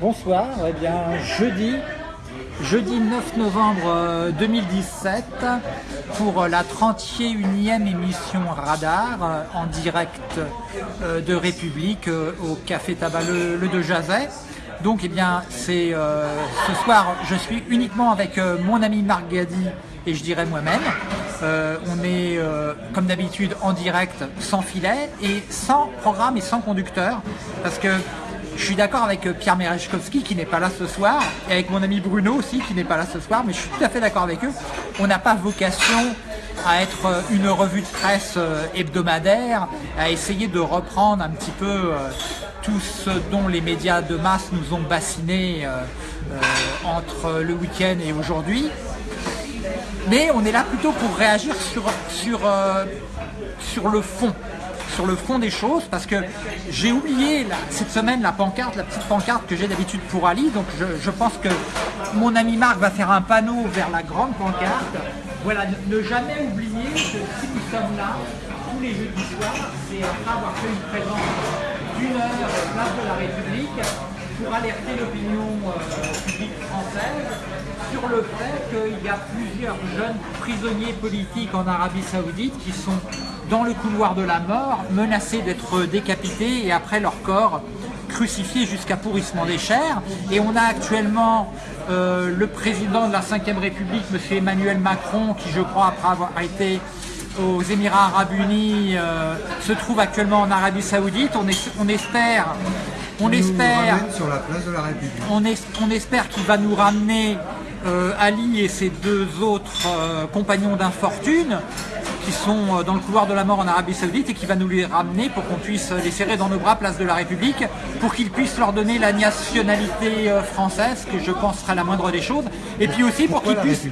Bonsoir, eh bien jeudi, jeudi 9 novembre 2017 pour la 31e émission Radar euh, en direct euh, de République euh, au Café Tabac Le, le de Jazet. Donc eh bien c'est ce soir je suis uniquement avec mon ami Marc Gadi et je dirais moi-même. On est comme d'habitude en direct sans filet et sans programme et sans conducteur parce que je suis d'accord avec euh, Pierre Merechkowski qui n'est pas là ce soir et avec mon ami Bruno aussi qui n'est pas là ce soir, mais je suis tout à fait d'accord avec eux. On n'a pas vocation à être euh, une revue de presse euh, hebdomadaire, à essayer de reprendre un petit peu tout ce dont les médias de masse nous ont bassiné entre le week-end et aujourd'hui. Mais on est là plutôt pour réagir sur, sur, sur le fond sur le fond des choses parce que j'ai oublié cette semaine la pancarte, la petite pancarte que j'ai d'habitude pour Ali. Donc je, pense que mon ami Marc va faire un panneau vers la grande pancarte. Voilà, ne, jamais oublier que si nous sommes là tous les jeudis soirs, c'est après avoir fait une présence d'une heure place de la République pour alerter l'opinion euh, publique française sur le fait qu'il y a plusieurs jeunes prisonniers politiques en Arabie Saoudite qui sont dans le couloir de la mort, menacés d'être décapités et après leur corps crucifiés jusqu'à pourrissement des chairs. Et on a actuellement euh, le président de la 5ème République, M. Emmanuel Macron, qui je crois, après avoir été aux Émirats Arabes Unis, euh, se trouve actuellement en Arabie Saoudite. On espère... On espère, sur la place de la République. On, on espère qu'il va nous ramener euh, Ali et ses deux autres compagnons d'infortune qui sont euh, dans le couloir de la mort en Arabie Saoudite et qui va nous les ramener pour qu'on puisse les serrer dans nos bras, place de la République, pour qu'ils puissent leur donner la nationalité euh, française, que je pense sera la moindre des choses, et puis aussi pour qu'ils puissent...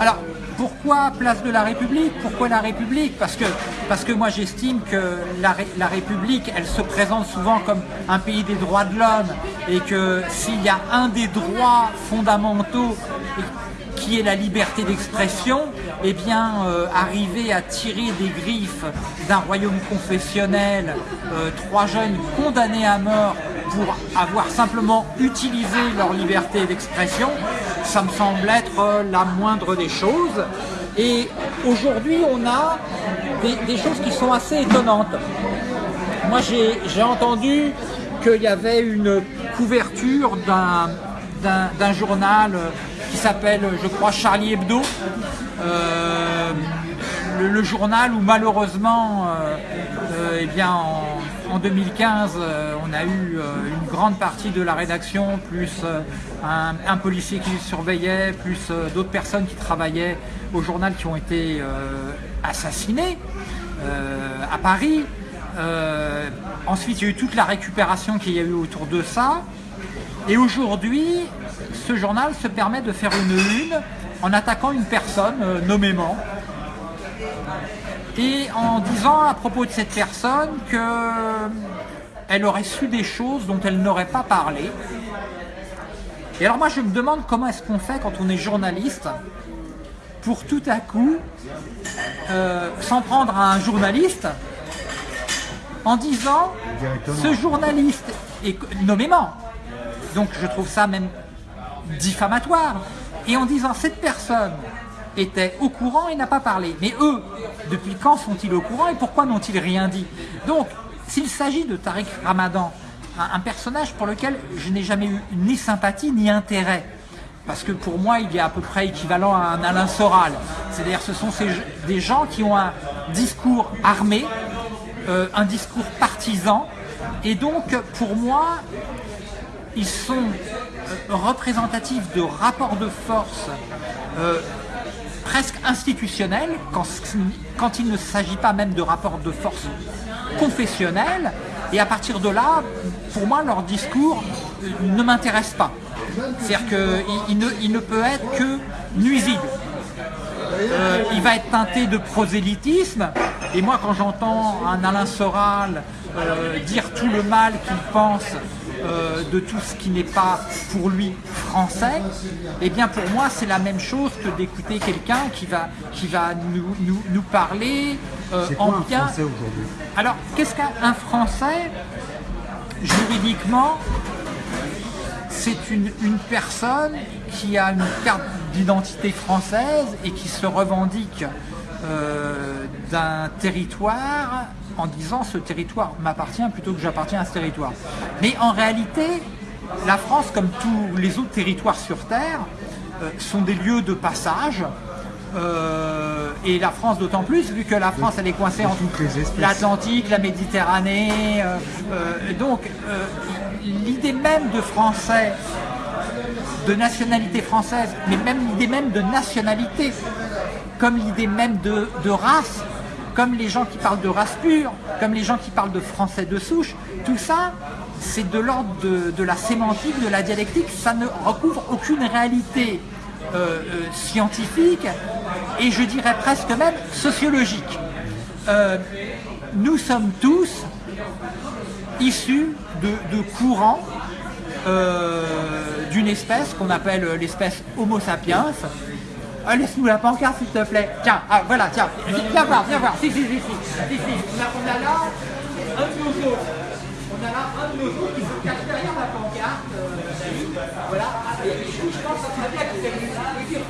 Alors, pourquoi place de la République? Pourquoi la République? Parce que, parce que moi j'estime que la, la, République, elle se présente souvent comme un pays des droits de l'homme et que s'il y a un des droits fondamentaux qui est la liberté d'expression, eh bien, euh, arriver à tirer des griffes d'un royaume confessionnel euh, trois jeunes condamnés à mort pour avoir simplement utilisé leur liberté d'expression, ça me semble être euh, la moindre des choses. Et aujourd'hui, on a des, des, choses qui sont assez étonnantes. Moi, j'ai entendu qu'il y avait une couverture d'un journal qui s'appelle, je crois, Charlie Hebdo. Euh, le, journal où malheureusement, euh, euh, eh en, 2015, on a eu une grande partie de la rédaction, plus un, policier qui surveillait, plus d'autres personnes qui travaillaient au journal qui ont été assassinés à Paris. ensuite, il y a eu toute la récupération qu'il y a eu autour de ça. Et aujourd'hui, ce journal se permet de faire une une en attaquant une personne euh, nommément. Et en disant à propos de cette personne qu'elle aurait su des choses dont elle n'aurait pas parlé. Et alors moi je me demande comment est-ce qu'on fait quand on est journaliste pour tout à coup euh, s'en prendre à un journaliste en disant ce journaliste est nommément. Donc je trouve ça même diffamatoire. Et en disant cette personne était au courant et n'a pas parlé. Mais eux, depuis quand sont-ils au courant et pourquoi n'ont-ils rien dit? Donc, s'il s'agit de Tariq Ramadan, un, personnage pour lequel je n'ai jamais eu ni sympathie ni intérêt, parce que pour moi, il est à peu près équivalent à un Alain Soral. C'est-à-dire ce sont des gens qui ont un discours armé, euh, un discours partisan, et donc pour moi, ils sont euh, représentatifs de rapports de force euh, presque institutionnels, quand, il ne s'agit pas même de rapports de force confessionnels, et à partir de là, pour moi, leur discours euh, ne m'intéresse pas. C'est-à-dire qu'il ne, il ne peut être que nuisible. il va être teinté de prosélytisme, et moi quand j'entends un Alain Soral dire tout le mal qu'il pense euh, de tout ce qui n'est pas pour lui français, et eh bien pour moi c'est la même chose que d'écouter quelqu'un qui va, qui va nous, nous, parler euh, en quoi un bien. Français aujourd'hui? Alors, qu'est-ce qu'un un Français? Juridiquement, c'est une, une personne qui a une carte d'identité française et qui se revendique euh, d'un territoire en disant ce territoire m'appartient plutôt que j'appartiens à ce territoire. Mais en réalité, la France, comme tous les autres territoires sur Terre, euh, sont des lieux de passage. euh, et la France d'autant plus, vu que la France elle est coincée entre l'Atlantique, la Méditerranée. euh, donc euh, l'idée même de français, de nationalité française, mais même l'idée même de nationalité, comme l'idée même de, race, comme les gens qui parlent de race pure, comme les gens qui parlent de français de souche, tout ça, c'est de l'ordre de, la sémantique, de la dialectique, ça ne recouvre aucune réalité euh, euh, scientifique et je dirais presque même sociologique. Euh, nous sommes tous issus de, courants d'une espèce qu'on appelle l'espèce Homo sapiens. Ah, Laisse-nous la pancarte s'il te plaît. Tiens, ah, voilà, tiens, viens voir, viens voir. Si, si, si, si. On, a, là un de nos os. On a là un de nos os qui se cache derrière la pancarte. euh, voilà. Et je, je pense que ça serait bien que vous dire.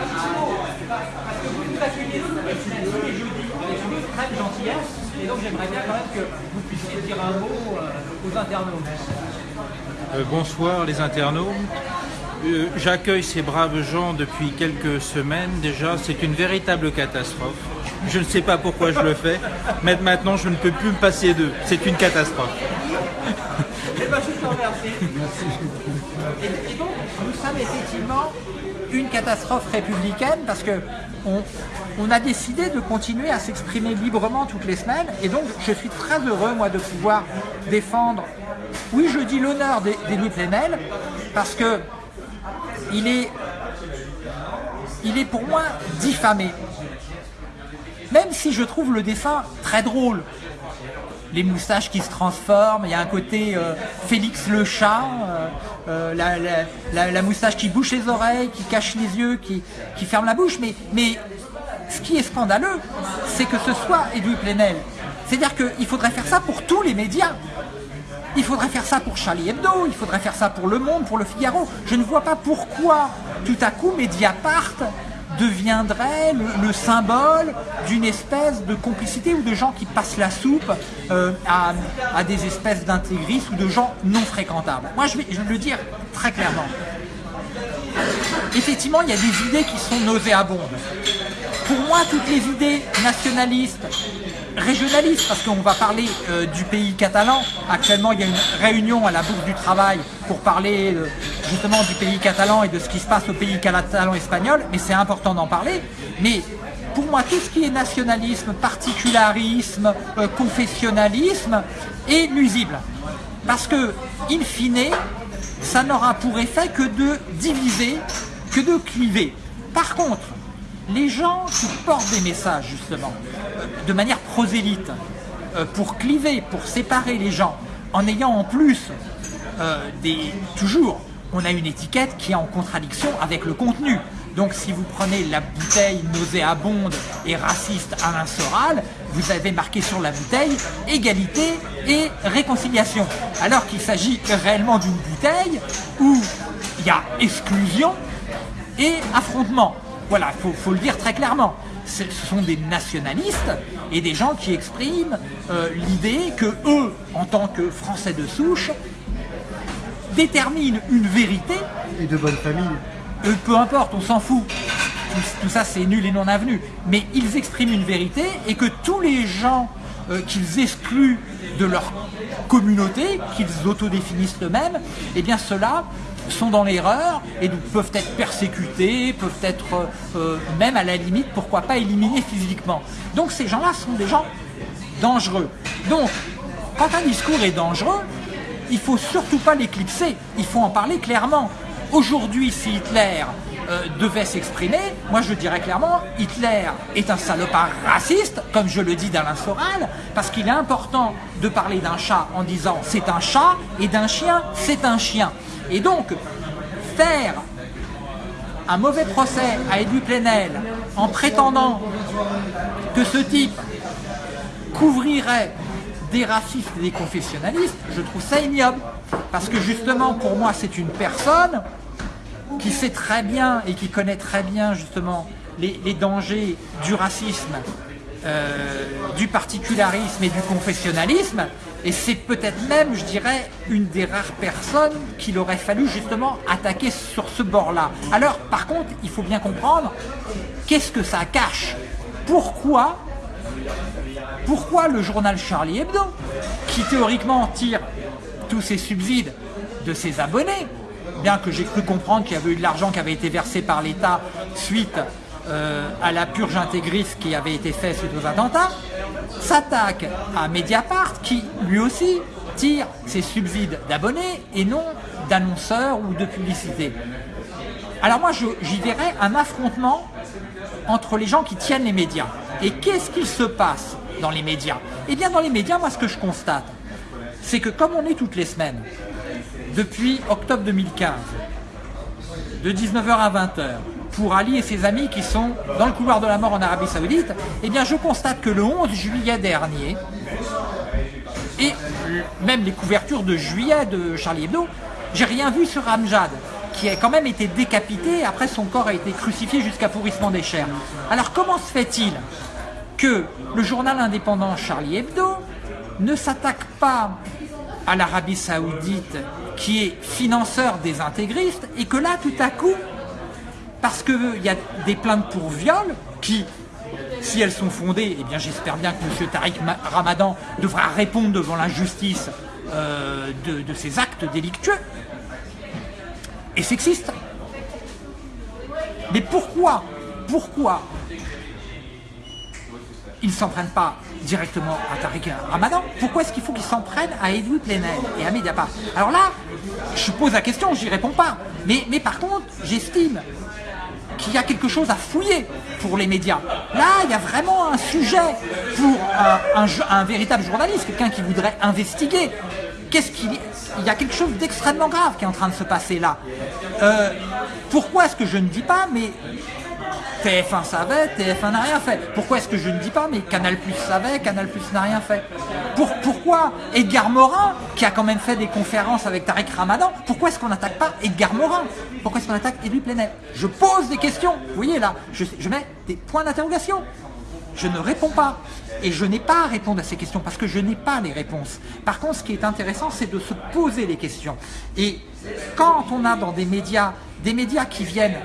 Parce que vous nous accueillez tous les jeudis avec une très gentillesse. Et donc j'aimerais bien quand même que vous puissiez dire un mot euh, aux internautes. Euh, bonsoir les internautes. Euh, J'accueille ces braves gens depuis quelques semaines déjà. C'est une véritable catastrophe. Je ne sais pas pourquoi je le fais, mais maintenant je ne peux plus me passer d'eux. C'est une catastrophe. Eh ben, je te. Et, donc, nous sommes effectivement une catastrophe républicaine parce que on, a décidé de continuer à s'exprimer librement toutes les semaines et donc je suis très heureux moi de pouvoir défendre, oui je dis l'honneur des, parce que il est, pour moi diffamé. Même si je trouve le dessin très drôle, les moustaches qui se transforment, il y a un côté euh, Félix le chat, euh, euh, la, moustache qui bouche les oreilles, qui cache les yeux, qui, ferme la bouche, mais, mais ce qui est scandaleux, c'est que ce soit Edoui Plenel. C'est-à-dire qu'il faudrait faire ça pour tous les médias. Il faudrait faire ça pour Charlie Hebdo, il faudrait faire ça pour Le Monde, pour Le Figaro. Je ne vois pas pourquoi tout à coup Mediapart deviendrait le, le symbole d'une espèce de complicité ou de gens qui passent la soupe euh, à, à des espèces d'intégristes ou de gens non fréquentables. Moi, je vais, je vais le dire très clairement. Effectivement, il y a des idées qui sont nauséabondes. Pour moi, toutes les idées nationalistes, régionalistes, parce qu'on va parler euh, du pays catalan. Actuellement, il y a une réunion à la Bourse du Travail pour parler euh, justement du pays catalan et de ce qui se passe au pays catalan-espagnol, mais c'est important d'en parler. Mais pour moi, tout ce qui est nationalisme, particularisme, euh, confessionnalisme est nuisible. Parce que, in fine, ça n'aura pour effet que de diviser, que de cliver. Par contre, les gens qui portent des messages, justement, de manière prosélyte, euh, pour cliver, pour séparer les gens, en ayant en plus euh, des... Toujours, on a une étiquette qui est en contradiction avec le contenu. Donc si vous prenez la bouteille nauséabonde et raciste Alain Soral, vous avez marqué sur la bouteille égalité et réconciliation. Alors qu'il s'agit réellement d'une bouteille où il y a exclusion et affrontement. Voilà, il faut, faut le dire très clairement. Ce sont des nationalistes et des gens qui expriment euh, l'idée que eux, en tant que Français de souche, déterminent une vérité Et de bonne famille. euh, peu importe, on s'en fout. Tout, tout ça, c'est nul et non avenu. Mais ils expriment une vérité et que tous les gens euh, qu'ils excluent de leur communauté, qu'ils autodéfinissent eux-mêmes, eh bien ceux-là sont dans l'erreur et donc peuvent être persécutés, peuvent être euh, même à la limite, pourquoi pas éliminés physiquement. Donc ces gens-là sont des gens dangereux. Donc, quand un discours est dangereux, il faut surtout pas l'éclipser, il faut en parler clairement. Aujourd'hui, si Hitler euh, devait s'exprimer, moi je dirais clairement, Hitler est un salopard raciste, comme je le dis d'Alain Soral, parce qu'il est important de parler d'un chat en disant c'est un chat et d'un chien c'est un chien. Et donc, faire un mauvais procès à Edu Plenel en prétendant que ce type couvrirait des racistes et des confessionnalistes, je trouve ça ignoble. Parce que justement, pour moi, c'est une personne qui sait très bien et qui connaît très bien justement les, dangers du racisme, euh, du particularisme et du confessionnalisme. Et c'est peut-être même, je dirais, une des rares personnes qu'il aurait fallu justement attaquer sur ce bord-là. Alors, par contre, il faut bien comprendre qu'est-ce que ça cache? Pourquoi pourquoi le journal Charlie Hebdo, qui théoriquement tire tous ses subsides de ses abonnés, bien que j'ai cru comprendre qu'il y avait eu de l'argent qui avait été versé par l'État suite euh, à la purge intégriste qui avait été faite suite aux attentats, s'attaque à Mediapart qui lui aussi tire ses subsides d'abonnés et non d'annonceurs ou de publicité. Alors moi j'y verrais un affrontement entre les gens qui tiennent les médias. Et qu'est-ce qui se passe dans les médias? Eh bien dans les médias, moi ce que je constate, c'est que comme on est toutes les semaines, depuis octobre 2015, de 19h à 20h, pour Ali et ses amis qui sont dans le couloir de la mort en Arabie Saoudite, eh bien je constate que le 11 juillet dernier, et même les couvertures de juillet de Charlie Hebdo, j'ai rien vu sur Amjad, qui a quand même été décapité, après son corps a été crucifié jusqu'à pourrissement des chairs. Alors comment se fait-il que le journal indépendant Charlie Hebdo ne s'attaque pas à l'Arabie Saoudite qui est financeur des intégristes et que là tout à coup, parce qu'il y a des plaintes pour viol qui, si elles sont fondées, eh bien j'espère bien que M. Tariq Ramadan devra répondre devant la justice euh, de, de ces actes délictueux et sexistes. Mais pourquoi Pourquoi ils ne s'en prennent pas directement à Tariq Ramadan, pourquoi est-ce qu'il faut qu'ils s'en prennent à Edouard Plenel et à Mediapart? Alors là, je pose la question, je n'y réponds pas. Mais, mais par contre, j'estime qu'il y a quelque chose à fouiller pour les médias. Là, il y a vraiment un sujet pour un, un, véritable journaliste, quelqu'un qui voudrait investiguer. Qu'est-ce qu'il il y a quelque chose d'extrêmement grave qui est en train de se passer là. Euh, pourquoi est-ce que je ne dis pas, mais TF1 savait, TF1 n'a rien fait. Pourquoi est-ce que je ne dis pas, mais Canal Plus savait, Canal Plus n'a rien fait? Pour, Pourquoi Edgar Morin, qui a quand même fait des conférences avec Tariq Ramadan, pourquoi est-ce qu'on n'attaque pas Edgar Morin? Pourquoi est-ce qu'on attaque Edouard Plenel? Je pose des questions, vous voyez là, je mets des points d'interrogation. Je ne réponds pas. Et je n'ai pas à répondre à ces questions parce que je n'ai pas les réponses. Par contre, ce qui est intéressant, c'est de se poser les questions. Et quand on a dans des médias, des médias qui viennent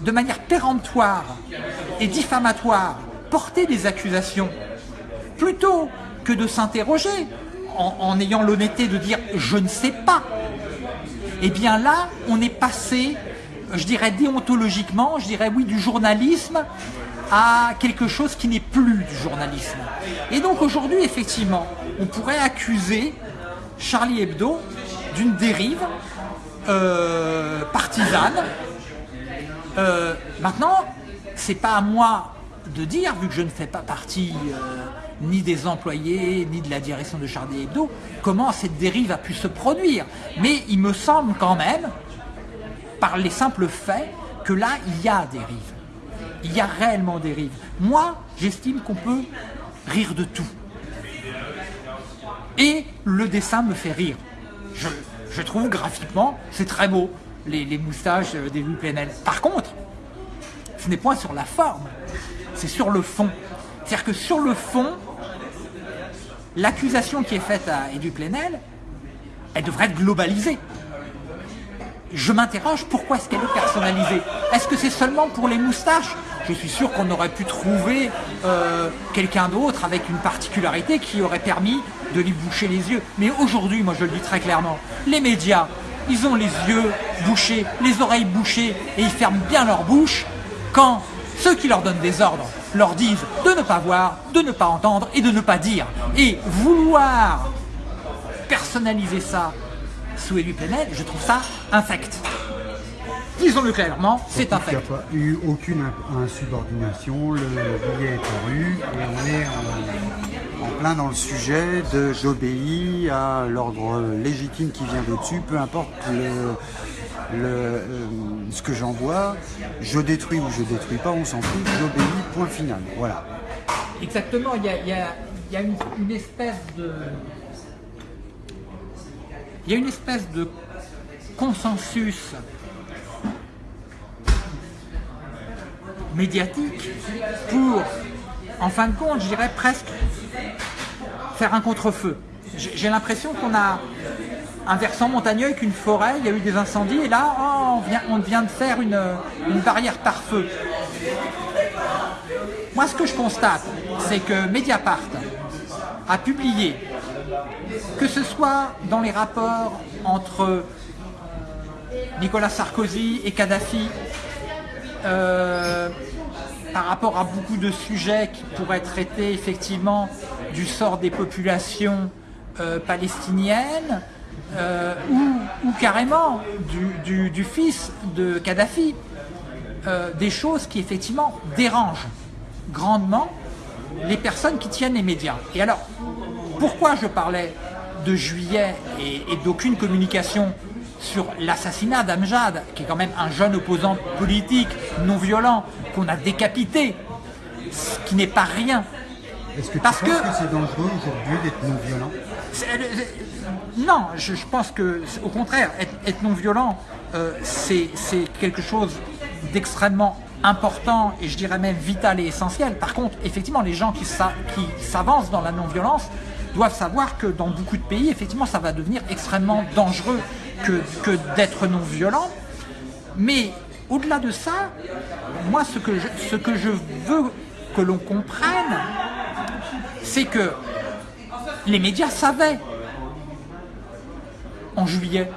de manière péremptoire et diffamatoire, porter des accusations, plutôt que de s'interroger en, ayant l'honnêteté de dire « je ne sais pas », eh bien là, on est passé, je dirais déontologiquement, je dirais oui, du journalisme à quelque chose qui n'est plus du journalisme. Et donc aujourd'hui, effectivement, on pourrait accuser Charlie Hebdo d'une dérive euh, partisane euh, maintenant, c'est pas à moi de dire, vu que je ne fais pas partie euh, ni des employés, ni de la direction de Charlie Hebdo, comment cette dérive a pu se produire. Mais il me semble quand même, par les simples faits, que là, il y a dérive. Il y a réellement dérive. Moi, j'estime qu'on peut rire de tout. Et le dessin me fait rire. Je trouve graphiquement, c'est très beau les, moustaches des Louis Plenel. Par contre, ce n'est point sur la forme, c'est sur le fond. C'est-à-dire que sur le fond, l'accusation qui est faite à Edu Plenel, elle devrait être globalisée. Je m'interroge, pourquoi est-ce qu'elle est personnalisée? Est-ce que c'est seulement pour les moustaches? Je suis sûr qu'on aurait pu trouver euh, quelqu'un d'autre avec une particularité qui aurait permis de lui boucher les yeux. Mais aujourd'hui, moi je le dis très clairement, les médias ils ont les yeux bouchés, les oreilles bouchées et ils ferment bien leur bouche quand ceux qui leur donnent des ordres leur disent de ne pas voir, de ne pas entendre et de ne pas dire. Et vouloir personnaliser ça sous élu Plenel, je trouve ça infect. Disons-le clairement, c'est infect. Il n'y a pas eu aucune insubordination, le billet est paru et on est en, plein dans le sujet de j'obéis à l'ordre légitime qui vient de-dessus, peu importe le, euh, ce que j'envoie, je détruis ou je détruis pas, on s'en fout, j'obéis, point final. Voilà. Exactement, il y a, il y a une, une espèce de... Il y a une espèce de consensus médiatique pour, en fin de compte, je dirais presque faire un contre-feu. J'ai l'impression qu'on a un versant montagneux avec une forêt, il y a eu des incendies, et là, oh, on, vient, on vient de faire une, une barrière par feu. Moi, ce que je constate, c'est que Mediapart a publié, que ce soit dans les rapports entre Nicolas Sarkozy et Kadhafi, euh, par rapport à beaucoup de sujets qui pourraient traiter effectivement du sort des populations euh, palestiniennes, euh, ou, carrément du, fils de Kadhafi, euh, des choses qui effectivement dérangent grandement les personnes qui tiennent les médias. Et alors, pourquoi je parlais de juillet et, et d'aucune communication sur l'assassinat d'Amjad, qui est quand même un jeune opposant politique non violent qu'on a décapité, ce qui n'est pas rien. Est-ce que tu Parce penses que- que, c'est dangereux aujourd'hui d'être non violent? C'est- c'est- Non, je, je pense que, au contraire, être, être non violent, euh, c'est quelque chose d'extrêmement important et je dirais même vital et essentiel. Par contre, effectivement, les gens qui s'avancent dans la non-violence doivent savoir que dans beaucoup de pays, effectivement, ça va devenir extrêmement dangereux que, d'être non violent. Mais au-delà de ça, moi, ce que je, ce que je veux que l'on comprenne, c'est que les médias savaient en juillet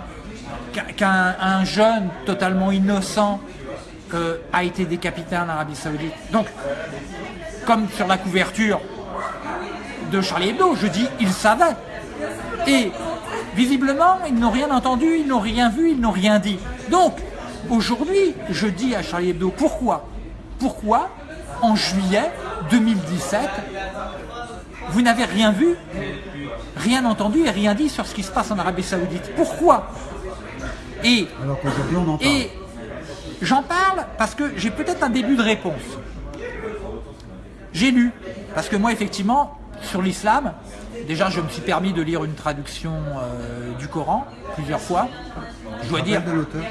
qu'un- qu'un un jeune totalement innocent euh, a été décapité en Arabie Saoudite. Donc, comme sur la couverture de Charlie Hebdo, je dis ils savaient. Et visiblement, ils n'ont rien entendu, ils n'ont rien vu, ils n'ont rien dit. Donc, aujourd'hui, je dis à Charlie Hebdo, pourquoi? Pourquoi, en juillet 2017, vous n'avez rien vu, rien entendu et rien dit sur ce qui se passe en Arabie Saoudite? Pourquoi? Et Alors qu'aujourd'hui on en parle. et j'en parle parce que j'ai peut-être un début de réponse. J'ai lu, parce que moi effectivement, sur l'islam, déjà je me suis permis de lire une traduction euh, du Coran plusieurs fois. Je dois dire, de l'auteur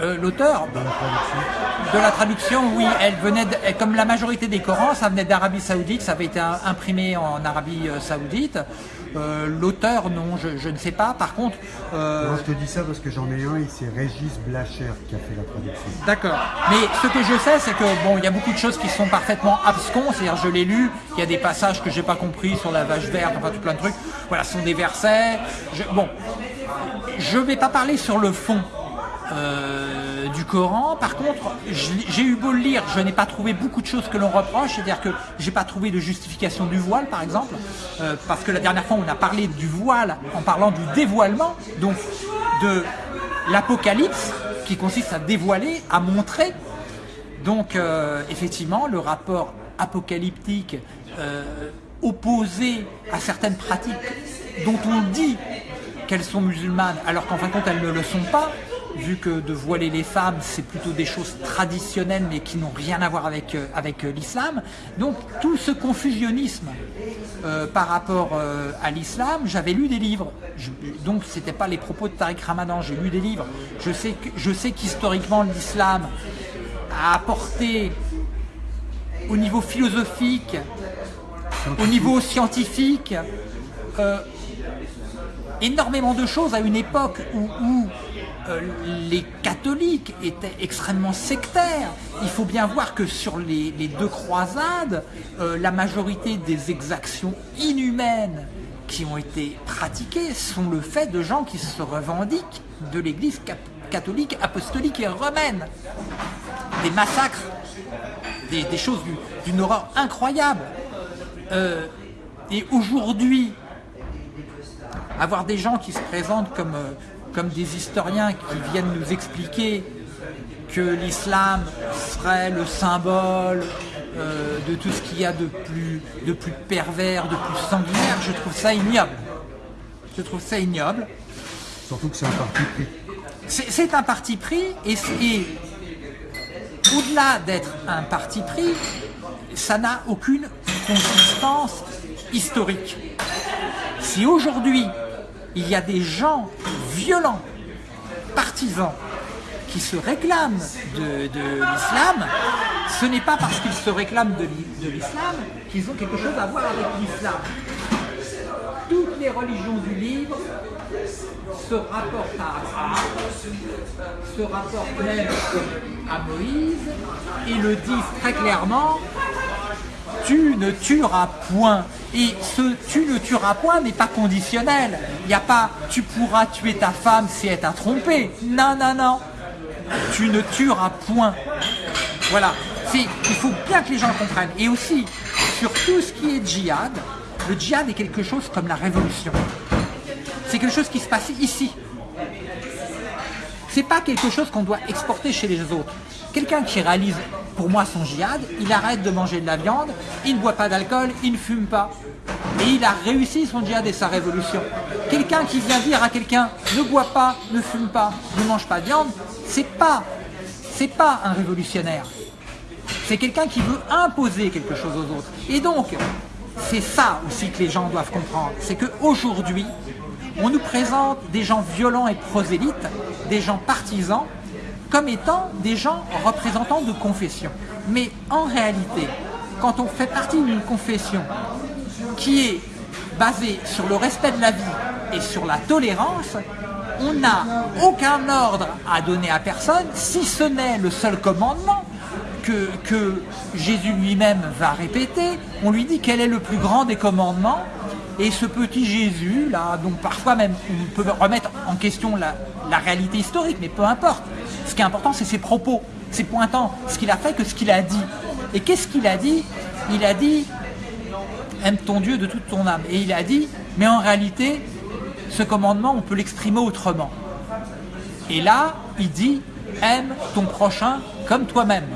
euh, l'auteur dans la traduction. de la traduction, oui, elle venait, de- comme la majorité des Corans, ça venait d'Arabie Saoudite, ça avait été imprimé en Arabie euh, Saoudite. Euh, l'auteur, non, je, je ne sais pas. Par contre, euh, Non, je te dis ça parce que j'en ai un et c'est Régis Blacher qui a fait la traduction. D'accord. Mais ce que je sais, c'est que bon, il y a beaucoup de choses qui sont parfaitement abscons. C'est-à-dire, je l'ai lu. Il y a des passages que j'ai pas compris sur la vache verte, enfin tout plein de trucs. Voilà, ce sont des versets. Je- bon, je vais pas parler sur le fond. Euh, du Coran. Par contre, j'ai eu beau le lire, je n'ai pas trouvé beaucoup de choses que l'on reproche. C'est-à-dire que j'ai pas trouvé de justification du voile, par exemple, euh, parce que la dernière fois on a parlé du voile en parlant du dévoilement, donc de l'apocalypse qui consiste à dévoiler, à montrer. Donc euh, effectivement, le rapport apocalyptique opposé à certaines pratiques dont on dit qu'elles sont musulmanes, alors qu'en fin de compte elles ne le sont pas, vu que de voiler les femmes, c'est plutôt des choses traditionnelles mais qui n'ont rien à voir avec, euh, avec euh, l'islam. Donc tout ce confusionnisme euh, par rapport euh, à l'islam, j'avais lu des livres. Je- donc c'était pas les propos de Tariq Ramadan, j'ai lu des livres. Je sais que- je sais qu'historiquement l'islam a apporté au niveau philosophique, au niveau scientifique, euh, énormément de choses à une époque où, euh, les catholiques étaient extrêmement sectaires. Il faut bien voir que sur les, deux croisades, euh, la majorité des exactions inhumaines qui ont été pratiquées sont le fait de gens qui se revendiquent de l'église catholique, apostolique et romaine. Des massacres, des, choses du- d'une horreur incroyable. Euh, et aujourd'hui, avoir des gens qui se présentent comme, euh, comme des historiens qui viennent nous expliquer que l'islam serait le symbole euh, de tout ce qu'il y a de plus, de plus pervers, de plus sanguinaire, je trouve ça ignoble. Je trouve ça ignoble. Surtout que c'est un parti pris. C'est un parti pris et, et au-delà d'être un parti pris, ça n'a aucune consistance historique. Si aujourd'hui, il y a des gens violents, partisans, qui se réclament de, l'islam, ce n'est pas parce qu'ils se réclament de l'islam qu'ils ont quelque chose à voir avec l'islam. Toutes les religions du livre se rapportent à Abraham, se rapportent même à Moïse et le disent très clairement tu ne tueras point. Et ce tu ne tueras point n'est pas conditionnel. Il n'y a pas tu pourras tuer ta femme si elle t'a trompé. Non, non, non. Tu ne tueras point. Voilà. Il faut bien que les gens comprennent. Et aussi, sur tout ce qui est djihad, le djihad est quelque chose comme la révolution. C'est quelque chose qui se passe ici. C'est pas quelque chose qu'on doit exporter chez les autres. Quelqu'un qui réalise pour moi son djihad, il arrête de manger de la viande, il ne boit pas d'alcool, il ne fume pas. Et il a réussi son djihad et sa révolution. Quelqu'un qui vient dire à quelqu'un ne bois pas, ne fume pas, ne mange pas de viande, c'est pas, c'est pas un révolutionnaire. C'est quelqu'un qui veut imposer quelque chose aux autres. Et donc, c'est ça aussi que les gens doivent comprendre. C'est qu'aujourd'hui, on nous présente des gens violents et prosélytes, des gens partisans, comme étant des gens représentants de confession. Mais en réalité, quand on fait partie d'une confession qui est basée sur le respect de la vie et sur la tolérance, on n'a aucun ordre à donner à personne, si ce n'est le seul commandement que, que Jésus lui-même va répéter. On lui dit quel est le plus grand des commandements, et ce petit Jésus, là, donc parfois même on peut remettre en question la, réalité historique, mais peu importe. Ce qui est important, c'est ses propos. C'est pointant ce qu'il a fait que ce qu'il a dit. Et qu'est-ce qu'il a dit? Il a dit aime ton Dieu de toute ton âme. Et il a dit, mais en réalité, ce commandement, on peut l'exprimer autrement. Et là, il dit, aime ton prochain comme toi-même.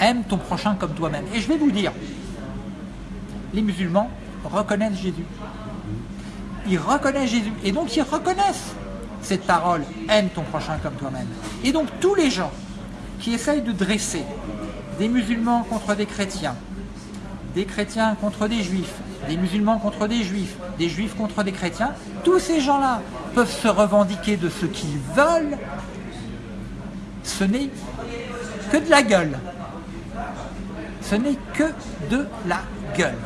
Aime ton prochain comme toi-même. Et je vais vous dire, les musulmans, reconnaissent Jésus. Ils reconnaissent Jésus. Et donc ils reconnaissent cette parole, aime ton prochain comme toi-même. Et donc tous les gens qui essayent de dresser des musulmans contre des chrétiens, des chrétiens contre des juifs, des musulmans contre des juifs, des juifs contre des chrétiens, tous ces gens-là peuvent se revendiquer de ce qu'ils veulent, ce n'est que de la gueule. Ce n'est que de la gueule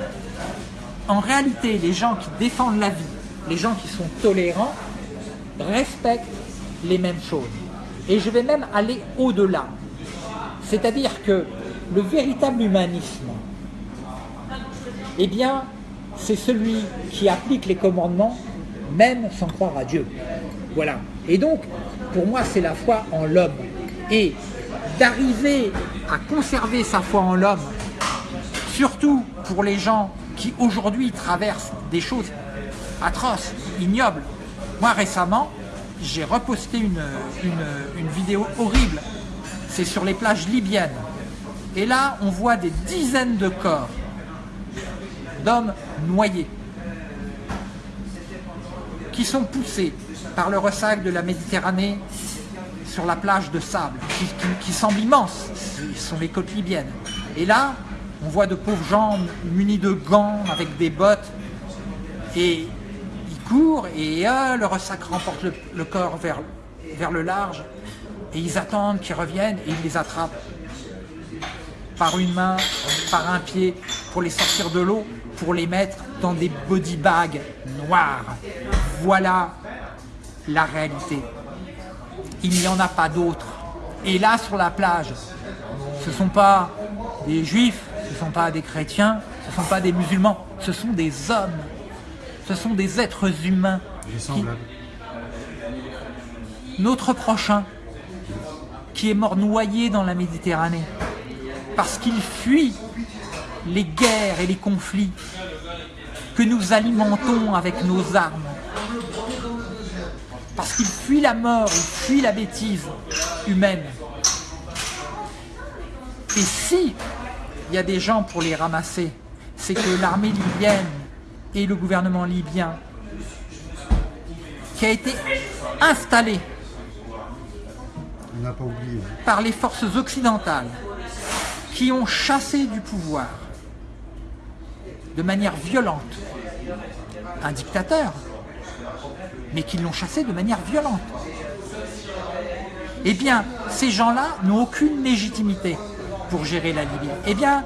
en réalité, les gens qui défendent la vie, les gens qui sont tolérants, respectent les mêmes choses. Et je vais même aller au-delà. C'est-à-dire que le véritable humanisme, eh bien, c'est celui qui applique les commandements, même sans croire à Dieu. Voilà. Et donc, pour moi, c'est la foi en l'homme. Et d'arriver à conserver sa foi en l'homme, surtout pour les gens qui aujourd'hui traversent des choses atroces, ignobles. Moi récemment, j'ai reposté une, vidéo horrible. C'est sur les plages libyennes. Et là, on voit des dizaines de corps d'hommes noyés qui sont poussés par le ressac de la Méditerranée sur la plage de sable, qui, qui, semble immense. Ce sont les côtes libyennes. Et là, on voit de pauvres gens munis de gants avec des bottes et courent et euh, le ressac remporte le, corps vers, vers le large et ils attendent qu'ils reviennent et ils les attrapent par une main, par un pied pour les sortir de l'eau, pour les mettre dans des body bags noirs. Voilà la réalité. Il n'y en a pas d'autres. Et là, sur la plage, ce ne sont pas des juifs, ce ne sont pas des chrétiens, ce ne sont pas des musulmans, ce sont des hommes, ce sont des êtres humains. Notre prochain, qui est mort noyé dans la Méditerranée, parce qu'il fuit les guerres et les conflits que nous alimentons avec nos armes, parce qu'il fuit la mort, il fuit la bêtise humaine. Et si il y a des gens pour les ramasser. C'est que l'armée libyenne et le gouvernement libyen qui a été installé par les forces occidentales qui ont chassé du pouvoir de manière violente un dictateur, mais qui l'ont chassé de manière violente. Eh bien, ces gens-là n'ont aucune légitimité pour gérer la Libye. Eh bien,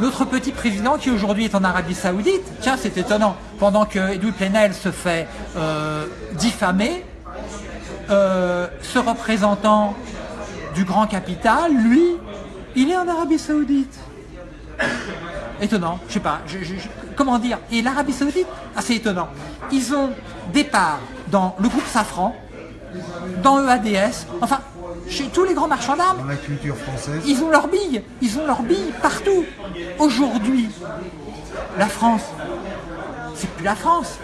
notre petit président qui aujourd'hui est en Arabie Saoudite, tiens c'est étonnant, pendant que Edouard Plenel se fait euh, diffamer, euh, ce représentant du grand capital, lui, il est en Arabie Saoudite. Étonnant, je sais pas, comment dire. Et l'Arabie Saoudite, assez étonnant. Ils ont des parts dans le groupe Safran, dans EADS, enfin, chez tous les grands marchands d'armes. Dans la culture française. Ils ont leurs billes, ils ont leurs billes partout. Aujourd'hui, la France, c'est plus la France.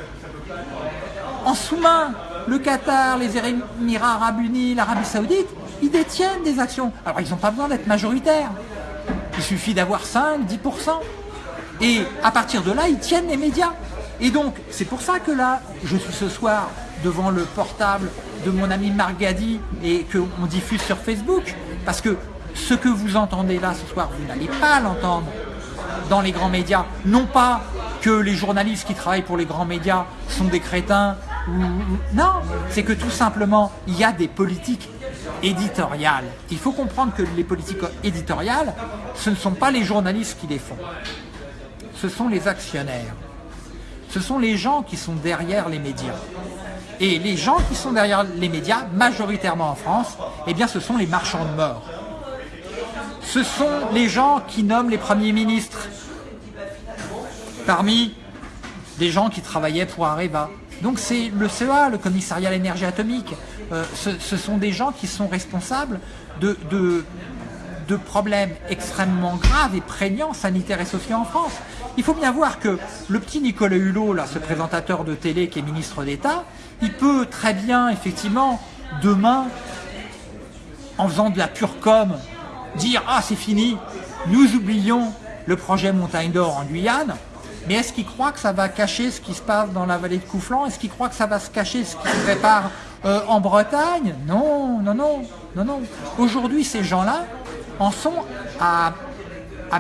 En sous-main, le Qatar, les Émirats Arabes Unis, l'Arabie Saoudite, ils détiennent des actions. Alors ils n'ont pas besoin d'être majoritaires. Il suffit d'avoir 5, 10%. Et à partir de là, ils tiennent les médias. Et donc, c'est pour ça que là, je suis ce soir devant le portable de mon ami Margadi et qu'on diffuse sur Facebook. Parce que ce que vous entendez là ce soir, vous n'allez pas l'entendre dans les grands médias. Non pas que les journalistes qui travaillent pour les grands médias sont des crétins. Non, c'est que tout simplement, il y a des politiques éditoriales. Il faut comprendre que les politiques éditoriales, ce ne sont pas les journalistes qui les font. Ce sont les actionnaires. Ce sont les gens qui sont derrière les médias. Et les gens qui sont derrière les médias, majoritairement en France, eh bien ce sont les marchands de mort. Ce sont les gens qui nomment les premiers ministres parmi des gens qui travaillaient pour Areva. Donc c'est le CEA, le commissariat à l'énergie atomique, euh, ce, sont des gens qui sont responsables de, de, problèmes extrêmement graves et prégnants sanitaires et sociaux en France. Il faut bien voir que le petit Nicolas Hulot, là, ce présentateur de télé qui est ministre d'État, il peut très bien, effectivement, demain, en faisant de la pure com, dire « Ah, c'est fini, nous oublions le projet Montagne d'Or en Guyane », mais est-ce qu'il croit que ça va cacher ce qui se passe dans la vallée de Couflan Est-ce qu'il croit que ça va se cacher ce qui se prépare euh, en Bretagne? Non, non, non, non, non. Aujourd'hui, ces gens-là en sont à,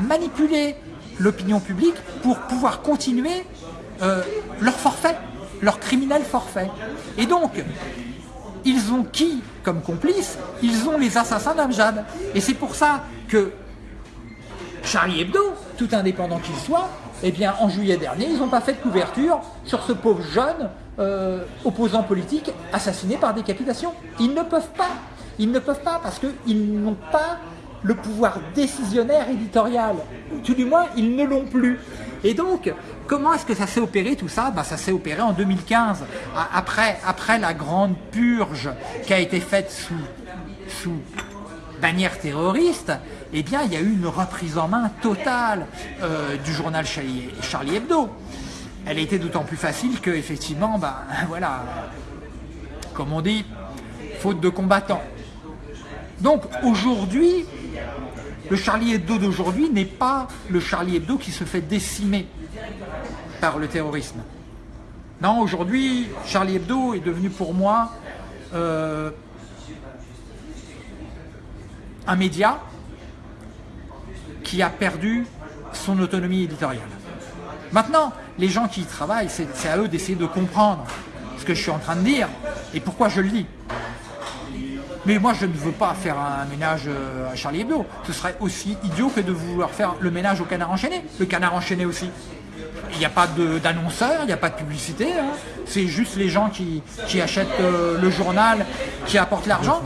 manipuler l'opinion publique pour pouvoir continuer euh, leur forfait, leur criminel forfait. Et donc, ils ont qui comme complice Ils ont les assassins d'Amjad. Et c'est pour ça que Charlie Hebdo, tout indépendant qu'il soit, eh bien, en juillet dernier, ils n'ont pas fait de couverture sur ce pauvre jeune euh, opposant politique assassiné par décapitation. Ils ne peuvent pas. Ils ne peuvent pas parce qu'ils n'ont pas le pouvoir décisionnaire éditorial. Tout du moins, ils ne l'ont plus. Et donc, comment est-ce que ça s'est opéré tout ça? Ben, Ça s'est opéré en 2015, après, la grande purge qui a été faite sous, bannière terroriste, eh bien, il y a eu une reprise en main totale euh, du journal Charlie, Hebdo. Elle été d'autant plus facile que, effectivement, ben, voilà, comme on dit, faute de combattants. Donc, aujourd'hui, le Charlie Hebdo d'aujourd'hui n'est pas le Charlie Hebdo qui se fait décimer par le terrorisme. Non, aujourd'hui, Charlie Hebdo est devenu pour moi euh, un média qui a perdu son autonomie éditoriale. Maintenant, les gens qui y travaillent, c'est à eux d'essayer de comprendre ce que je suis en train de dire et pourquoi je le dis. Mais moi, je ne veux pas faire un ménage euh, à Charlie Hebdo. Ce serait aussi idiot que de vouloir faire le ménage au canard enchaîné. Le canard enchaîné aussi. Il n'y a pas d'annonceur, il n'y a pas de publicité. Hein. C'est juste les gens qui, achètent euh, le journal, qui apportent l'argent.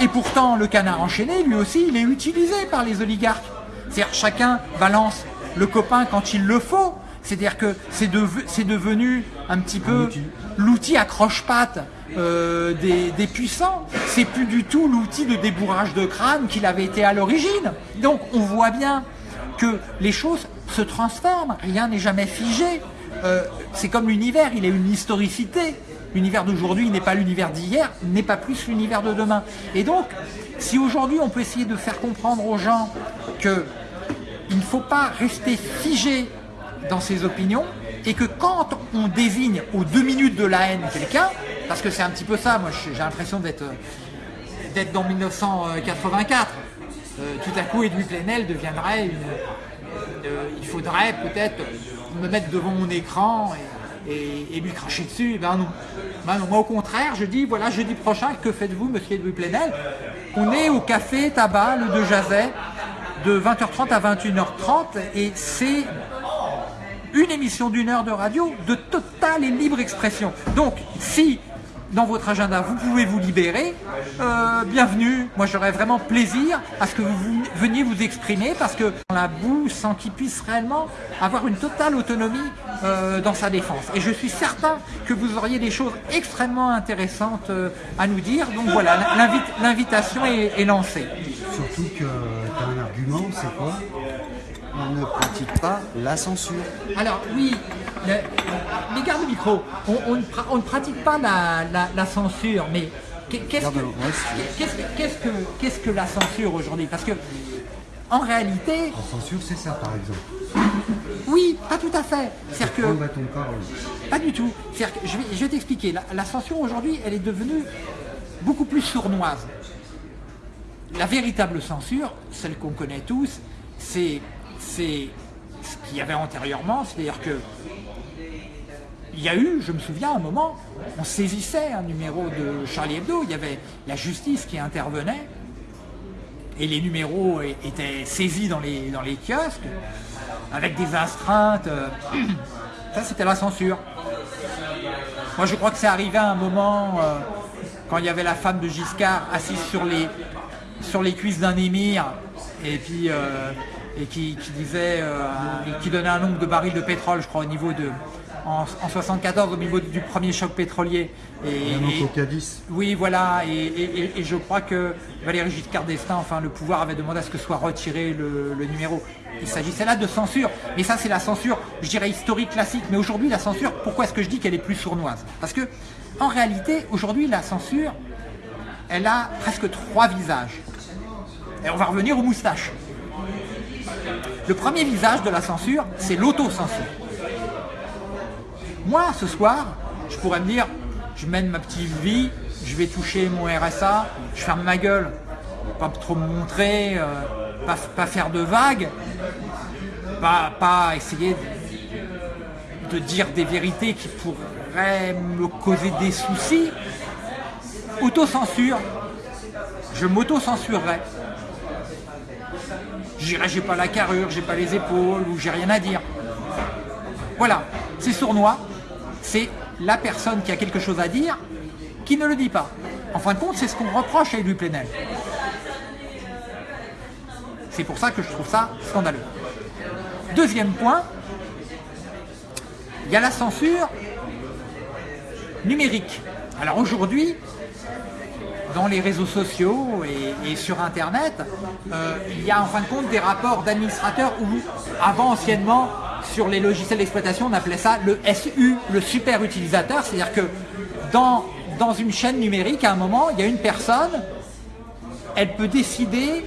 Et pourtant, le canard enchaîné, lui aussi, il est utilisé par les oligarques. C'est-à-dire chacun balance le copain quand il le faut. C'est-à-dire que c'est devenu un petit peu l'outil accroche-patte euh, des, puissants. C'est plus du tout l'outil de débourrage de crâne qu'il avait été à l'origine. Donc on voit bien que les choses se transforment, rien n'est jamais figé. Euh, c'est comme l'univers, il a une historicité. L'univers d'aujourd'hui n'est pas l'univers d'hier, n'est pas plus l'univers de demain. Et donc, si aujourd'hui on peut essayer de faire comprendre aux gens que il ne faut pas rester figé dans ses opinions et que quand on désigne aux deux minutes de la haine quelqu'un, parce que c'est un petit peu ça, moi j'ai l'impression d'être d'être dans 1984, euh, tout à coup Edouard Plenel deviendrait euh, il faudrait peut-être me mettre devant mon écran et, lui cracher dessus. Ben non. Ben non. Moi au contraire, je dis, voilà, jeudi prochain, que faites-vous, monsieur Louis Plenel On est au café Tabac, le de Jazet, de 20h30 à 21h30 et c'est une émission d'une heure de radio de totale et libre expression. Donc, si dans votre agenda, vous pouvez vous libérer, euh, bienvenue. Moi, j'aurais vraiment plaisir à ce que vous veniez vous exprimer parce que la boue sans qu'il puisse réellement avoir une totale autonomie euh, dans sa défense. Et je suis certain que vous auriez des choses extrêmement intéressantes euh, à nous dire. Donc voilà, l'invitation est, est lancée. Surtout que tu as un argument, c'est quoi? On ne pratique pas la censure. Alors oui, les gardes micro, on, ne pratique pas la, censure, mais qu'est-ce que, que, la censure aujourd'hui? Parce que en réalité... La censure, c'est ça, par exemple. Oui, pas tout à fait. cest que pas du tout. je vais, je vais t'expliquer. La, la, censure aujourd'hui, elle est devenue beaucoup plus sournoise. La véritable censure, celle qu'on connaît tous, c'est c'est ce qu'il y avait antérieurement, c'est-à-dire que il y a eu, je me souviens, un moment, on saisissait un numéro de Charlie Hebdo, il y avait la justice qui intervenait, et les numéros étaient saisis dans les, dans les kiosques, avec des astreintes. Euh, ça, c'était la censure. Moi, je crois que c'est arrivé à un moment, euh, quand il y avait la femme de Giscard assise sur les, sur les cuisses d'un émir, et puis euh, et qui, disait, euh, qui donnait un nombre de barils de pétrole, je crois, au niveau de, en, 74 au niveau du premier choc pétrolier. Et, et, oui, voilà, et, je crois que Valéry Giscard d'Estaing, enfin le pouvoir avait demandé à ce que soit retiré le, numéro. Il s'agissait là de censure, mais ça c'est la censure, je dirais historique classique. Mais aujourd'hui la censure, pourquoi est-ce que je dis qu'elle est plus sournoise? Parce que en réalité, aujourd'hui la censure, elle a presque trois visages. Et on va revenir aux moustaches. Le premier visage de la censure, c'est l'autocensure. Moi, ce soir, je pourrais me dire, je mène ma petite vie, je vais toucher mon RSA, je ferme ma gueule, pas trop me montrer, euh, pas, faire de vagues, pas, essayer de, dire des vérités qui pourraient me causer des soucis. Autocensure, je m'autocensurerai j'irai, j'ai pas la carrure, j'ai pas les épaules, ou j'ai rien à dire. Voilà, c'est sournois, c'est la personne qui a quelque chose à dire qui ne le dit pas. En fin de compte, c'est ce qu'on reproche à Élu Plenel. C'est pour ça que je trouve ça scandaleux. Deuxième point, il y a la censure numérique. Alors aujourd'hui, dans les réseaux sociaux et, sur Internet, euh, il y a en fin de compte des rapports d'administrateurs où, avant anciennement, sur les logiciels d'exploitation, on appelait ça le SU, le super utilisateur, c'est-à-dire que dans, dans une chaîne numérique, à un moment, il y a une personne, elle peut décider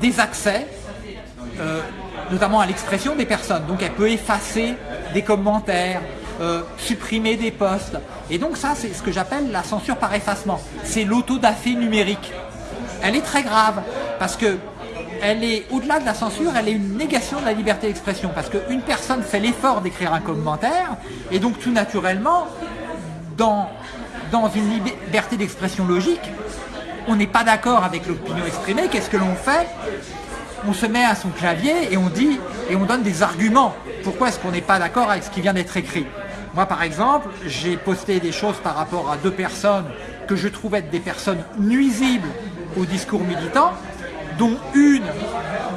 des accès, euh, notamment à l'expression des personnes. Donc elle peut effacer des commentaires, euh, supprimer des postes. Et donc ça, c'est ce que j'appelle la censure par effacement. C'est l'autodafé numérique. Elle est très grave parce que elle est, au-delà de la censure, elle est une négation de la liberté d'expression. Parce qu'une personne fait l'effort d'écrire un commentaire, et donc tout naturellement, dans, dans une liberté d'expression logique, on n'est pas d'accord avec l'opinion exprimée, qu'est-ce que l'on fait? On se met à son clavier et on dit, et on donne des arguments. Pourquoi est-ce qu'on n'est pas d'accord avec ce qui vient d'être écrit? Moi, par exemple, j'ai posté des choses par rapport à deux personnes que je trouve être des personnes nuisibles au discours militant, dont une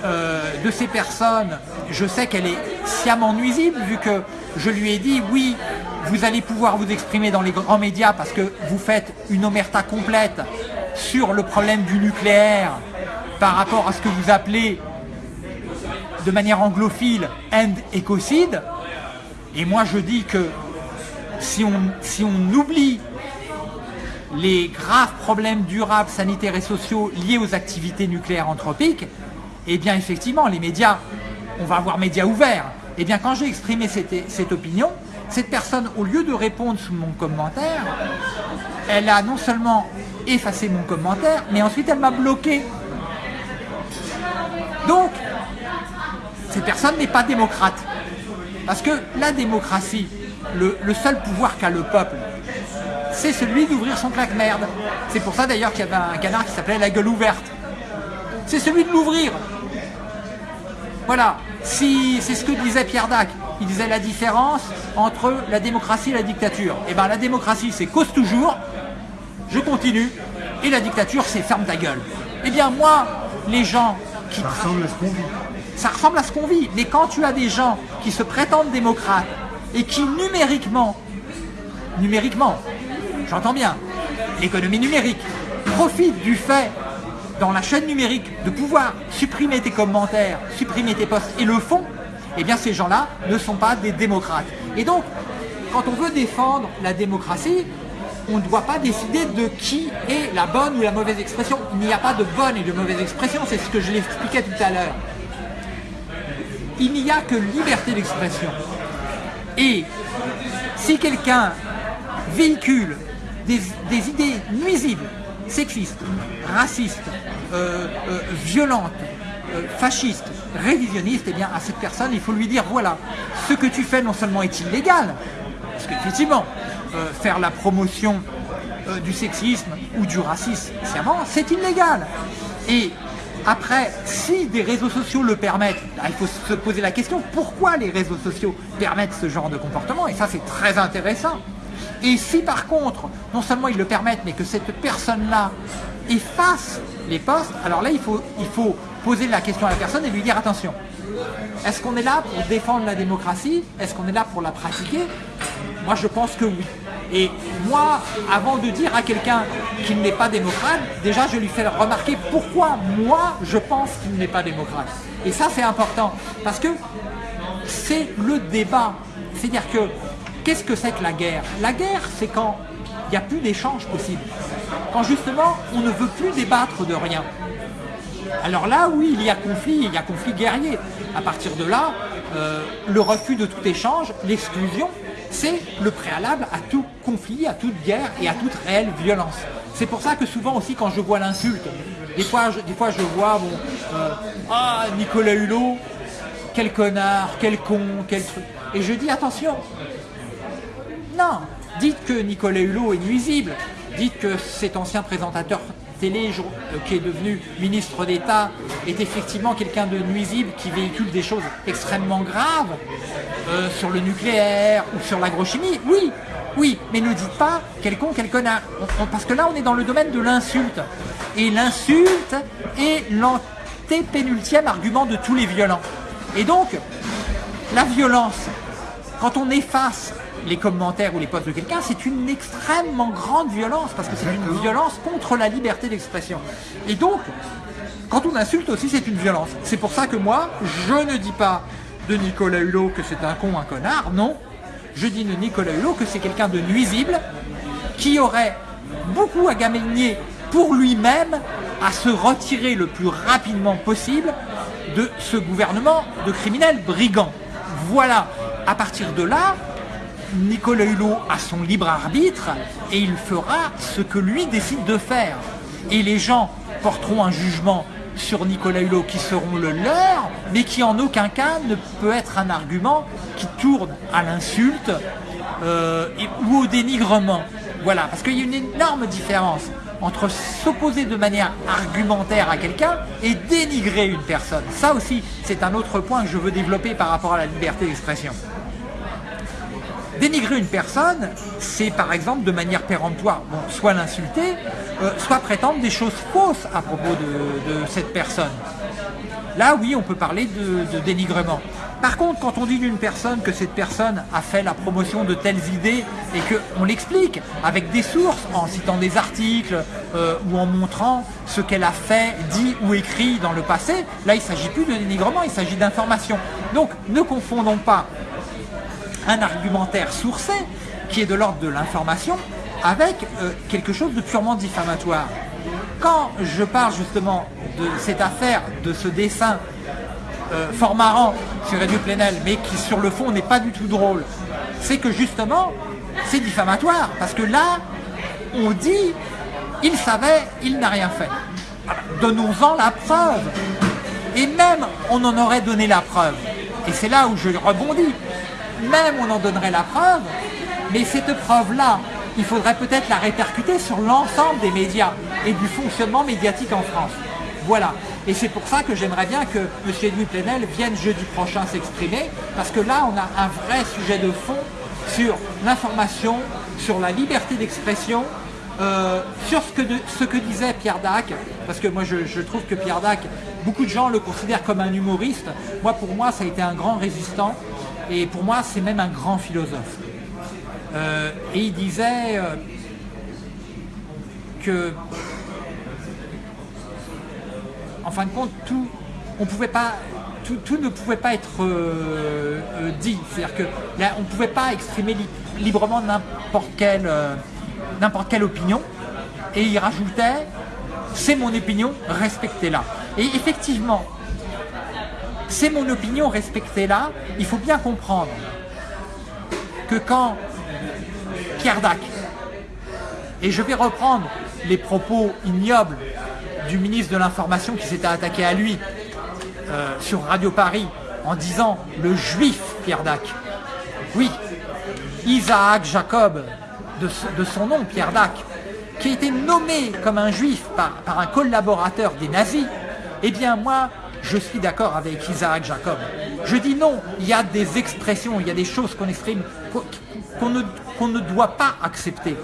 euh, de ces personnes, je sais qu'elle est sciemment nuisible, vu que je lui ai dit, oui, vous allez pouvoir vous exprimer dans les grands médias parce que vous faites une omerta complète sur le problème du nucléaire par rapport à ce que vous appelez de manière anglophile end écocide. Et moi je dis que si on, si on oublie les graves problèmes durables, sanitaires et sociaux liés aux activités nucléaires anthropiques, eh bien effectivement, les médias, on va avoir médias ouverts. Eh bien quand j'ai exprimé cette, cette opinion, cette personne, au lieu de répondre sous mon commentaire, elle a non seulement effacé mon commentaire, mais ensuite elle m'a bloqué. Donc, cette personne n'est pas démocrate. Parce que la démocratie, le, le seul pouvoir qu'a le peuple, c'est celui d'ouvrir son claque-merde. C'est pour ça d'ailleurs qu'il y avait un canard qui s'appelait la gueule ouverte. C'est celui de l'ouvrir. Voilà, si c'est ce que disait Pierre Dac, il disait la différence entre la démocratie et la dictature. Et bien la démocratie c'est cause toujours, je continue, et la dictature c'est ferme ta gueule. Eh bien moi, les gens qui... Ça ressemble à ce qu'on vit. Ça ressemble à ce qu'on vit, mais quand tu as des gens qui se prétendent démocrates et qui numériquement, numériquement, j'entends bien, l'économie numérique, profite du fait dans la chaîne numérique de pouvoir supprimer tes commentaires, supprimer tes posts et le font, eh bien ces gens-là ne sont pas des démocrates. Et donc, quand on veut défendre la démocratie, on ne doit pas décider de qui est la bonne ou la mauvaise expression. Il n'y a pas de bonne et de mauvaise expression, c'est ce que je l'expliquais tout à l'heure. Il n'y a que liberté d'expression. Et si quelqu'un véhicule des, idées nuisibles, sexistes, racistes, euh, euh, violentes, euh, fascistes, révisionnistes, eh bien à cette personne, il faut lui dire voilà, ce que tu fais non seulement est illégal, parce qu'effectivement, faire la promotion du sexisme ou du racisme c'est illégal. Après, si des réseaux sociaux le permettent, là, il faut se poser la question pourquoi les réseaux sociaux permettent ce genre de comportement? Et ça, c'est très intéressant. Et si par contre, non seulement ils le permettent, mais que cette personne-là efface les posts, alors là, il faut, il faut poser la question à la personne et lui dire attention, est-ce qu'on est là pour défendre la démocratie? Est-ce qu'on est là pour la pratiquer? Moi, je pense que oui. Et moi, avant de dire à quelqu'un qu'il n'est pas démocrate, déjà, je lui fais remarquer pourquoi moi, je pense qu'il n'est pas démocrate. Et ça, c'est important. Parce que c'est le débat. C'est-à-dire que, qu'est-ce que c'est que la guerre? La guerre, c'est quand il n'y a plus d'échange possible. Quand justement, on ne veut plus débattre de rien. Alors là, oui, il y a conflit, il y a conflit guerrier. À partir de là, euh, le refus de tout échange, l'exclusion, c'est le préalable à tout conflit, à toute guerre et à toute réelle violence. C'est pour ça que souvent aussi quand je vois l'insulte, des fois, je, vois, bon, euh, ah Nicolas Hulot, quel connard, quel con, quel truc. Et je dis attention, non, dites que Nicolas Hulot est nuisible, dites que cet ancien présentateur télé euh, qui est devenu ministre d'État est effectivement quelqu'un de nuisible qui véhicule des choses extrêmement graves euh, sur le nucléaire ou sur l'agrochimie. Oui, oui, mais ne dites pas quel con, quel connard. On- on- parce que là, on est dans le domaine de l'insulte. Et l'insulte est l'antépénultième argument de tous les violents. Et donc, la violence, quand on efface les commentaires ou les posts de quelqu'un, c'est une extrêmement grande violence, parce que c'est une violence contre la liberté d'expression. Et donc, quand on insulte aussi, c'est une violence. C'est pour ça que moi, je ne dis pas de Nicolas Hulot que c'est un con, un connard, non. Je dis de Nicolas Hulot que c'est quelqu'un de nuisible, qui aurait beaucoup à gagner pour lui-même à se retirer le plus rapidement possible de ce gouvernement de criminels brigands. Voilà, à partir de là, Nicolas Hulot a son libre arbitre et il fera ce que lui décide de faire. Et les gens porteront un jugement sur Nicolas Hulot qui seront le leur, mais qui en aucun cas ne peut être un argument qui tourne à l'insulte euh, ou au dénigrement. Voilà, parce qu'il y a une énorme différence entre s'opposer de manière argumentaire à quelqu'un et dénigrer une personne. Ça aussi, c'est un autre point que je veux développer par rapport à la liberté d'expression. Dénigrer une personne, c'est par exemple de manière péremptoire, soit l'insulter, euh, soit prétendre des choses fausses à propos de, cette personne. Là, oui, on peut parler de, de dénigrement. Par contre, quand on dit d'une personne que cette personne a fait la promotion de telles idées et qu'on l'explique avec des sources, en citant des articles euh, ou en montrant ce qu'elle a fait, dit ou écrit dans le passé, là, il ne s'agit plus de dénigrement, il s'agit d'information. Donc, ne confondons pas un argumentaire sourcé qui est de l'ordre de l'information avec euh, quelque chose de purement diffamatoire. Quand je parle justement de cette affaire, de ce dessin euh, fort marrant sur Radio Plenel, mais qui sur le fond n'est pas du tout drôle, c'est que justement, c'est diffamatoire, parce que là, on dit, il savait, il n'a rien fait. Donnons-en la preuve. Et même on en aurait donné la preuve. Et c'est là où je rebondis. Même on en donnerait la preuve, mais cette preuve-là, il faudrait peut-être la répercuter sur l'ensemble des médias et du fonctionnement médiatique en France. Voilà. Et c'est pour ça que j'aimerais bien que M. Edouard Plenel vienne jeudi prochain s'exprimer, parce que là, on a un vrai sujet de fond sur l'information, sur la liberté d'expression, euh, sur ce que, disait Pierre Dac, parce que moi je, trouve que Pierre Dac, beaucoup de gens le considèrent comme un humoriste. Moi, pour moi, ça a été un grand résistant, et pour moi, c'est même un grand philosophe. Euh, et il disait euh, que, en fin de compte, tout, on pouvait pas, tout, tout ne pouvait pas être euh, dit. C'est-à-dire que là, on ne pouvait pas exprimer li librement n'importe quelle, n'importe quelle opinion. Et il rajoutait, c'est mon opinion, respectez-la. Et effectivement, c'est mon opinion, respectez-la. Il faut bien comprendre que quand Pierre Dac, et je vais reprendre les propos ignobles du ministre de l'Information qui s'était attaqué à lui euh, sur Radio Paris en disant le juif Pierre Dac. Oui, Isaac Jacob, de, son nom Pierre Dac, qui a été nommé comme un juif par un collaborateur des nazis, eh bien moi, je suis d'accord avec Isaac Jacob. Je dis non, il y a des expressions, il y a des choses qu'on exprime qu'on ne, doit pas accepter.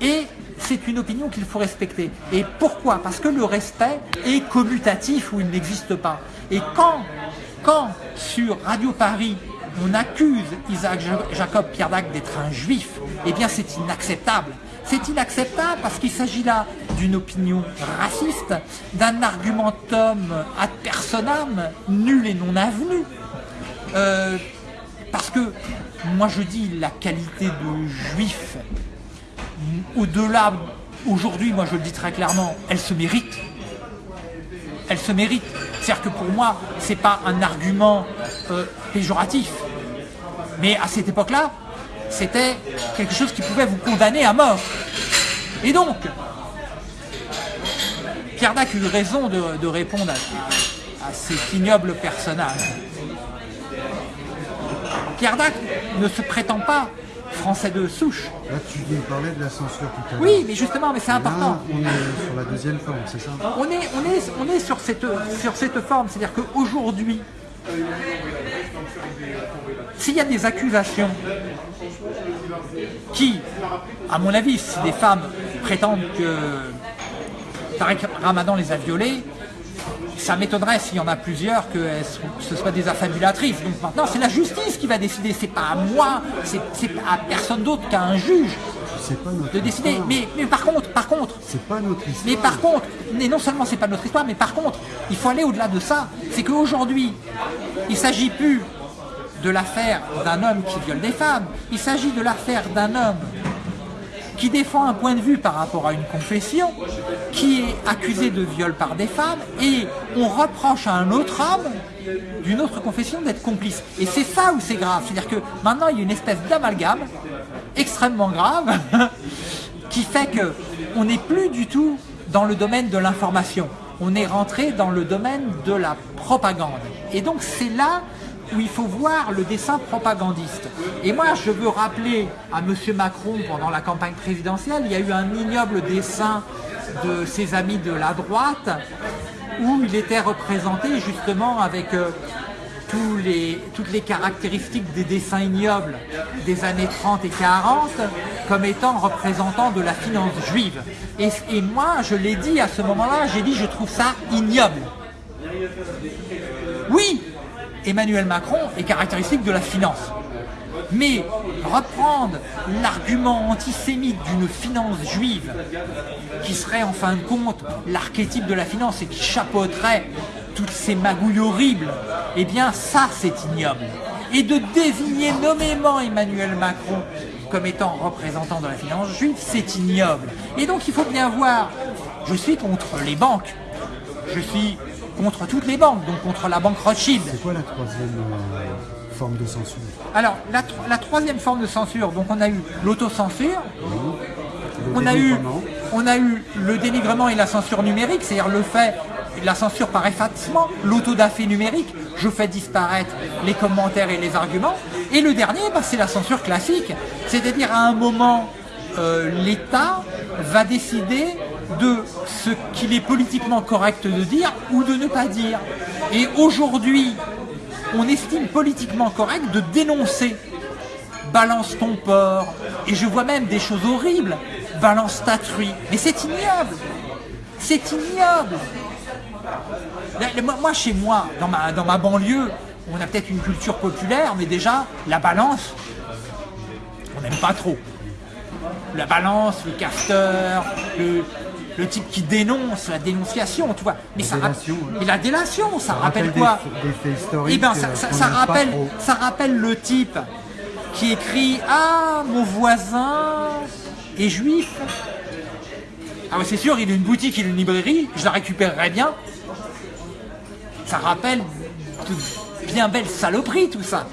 Et c'est une opinion qu'il faut respecter. Et pourquoi? Parce que le respect est commutatif ou il n'existe pas. Et quand, quand sur Radio Paris, on accuse Isaac Jacob Pierre Dac d'être un juif, eh bien c'est inacceptable. C'est inacceptable parce qu'il s'agit là d'une opinion raciste, d'un argumentum ad personam, nul et non avenu. Euh, parce que, moi je dis, la qualité de juif, au-delà, aujourd'hui, moi je le dis très clairement, elle se mérite. Elle se mérite. C'est-à-dire que pour moi, ce n'est pas un argument euh, péjoratif. Mais à cette époque-là, c'était quelque chose qui pouvait vous condamner à mort. Et donc, Pierre Dac a eu raison de, de répondre à, à, cet ignoble personnage. Pierre Dac ne se prétend pas français de souche. Là, tu nous parlais de la censure tout à l'heure. Oui, mais justement, mais c'est important. Là, on est sur la deuxième forme, c'est ça? On est, on est, on est sur, cette, sur cette forme, c'est-à-dire qu'aujourd'hui, s'il y a des accusations qui, à mon avis, si des femmes prétendent que Tarek Ramadan les a violées, ça m'étonnerait s'il y en a plusieurs que ce soit des affabulatrices. Donc maintenant, c'est la justice qui va décider. C'est pas à moi, c'est à personne d'autre qu'à un juge pas notre de décider. histoire. Mais, mais par contre, par contre, C'est pas notre histoire. mais par contre, et non seulement c'est pas notre histoire, mais par contre, il faut aller au-delà de ça. C'est qu'aujourd'hui, il s'agit plus de l'affaire d'un homme qui viole des femmes. Il s'agit de l'affaire d'un homme qui défend un point de vue par rapport à une confession, qui est accusé de viol par des femmes, et on reproche à un autre homme d'une autre confession d'être complice. Et c'est ça où c'est grave. C'est-à-dire que maintenant, il y a une espèce d'amalgame extrêmement grave qui fait que on n'est plus du tout dans le domaine de l'information. On est rentré dans le domaine de la propagande. Et donc c'est là où il faut voir le dessin propagandiste. Et moi, je veux rappeler à M. Macron, pendant la campagne présidentielle, il y a eu un ignoble dessin de ses amis de la droite, où il était représenté justement avec euh, toutes les caractéristiques des dessins ignobles des années 30 et 40 comme étant représentant de la finance juive. Et, et moi, je l'ai dit à ce moment-là, j'ai dit je trouve ça ignoble. Oui, Emmanuel Macron est caractéristique de la finance. Mais reprendre l'argument antisémite d'une finance juive, qui serait en fin de compte l'archétype de la finance et qui chapeauterait toutes ces magouilles horribles, eh bien ça c'est ignoble. Et de désigner nommément Emmanuel Macron comme étant représentant de la finance juive, c'est ignoble. Et donc il faut bien voir, je suis contre les banques, je suis contre toutes les banques, donc contre la banque Rothschild. C'est quoi la troisième euh, forme de censure? Alors, la, tro- la troisième forme de censure, donc on a eu l'autocensure, on a, eu, on a eu le dénigrement et la censure numérique, c'est-à-dire le fait la censure par effacement, l'autodafé numérique, je fais disparaître les commentaires et les arguments. Et le dernier, bah, c'est la censure classique, c'est-à-dire à un moment, euh, l'État va décider de ce qu'il est politiquement correct de dire ou de ne pas dire. Et aujourd'hui, on estime politiquement correct de dénoncer balance ton porc, et je vois même des choses horribles, balance ta truie. Mais c'est ignoble C'est ignoble moi, chez moi, dans ma, dans ma banlieue, on a peut-être une culture populaire, mais déjà, la balance, on n'aime pas trop. La balance, le casteur, le, type qui dénonce, la dénonciation, tu vois. Mais la ça délation, Et la délation, ça, rappelle, quoi Eh ben, ça, ça rappelle, ça rappelle le type qui écrit « Ah, mon voisin est juif ». Ah ouais, c'est sûr, il a une boutique, il a une librairie, je la récupérerai bien. Ça rappelle de bien belles saloperies, tout ça.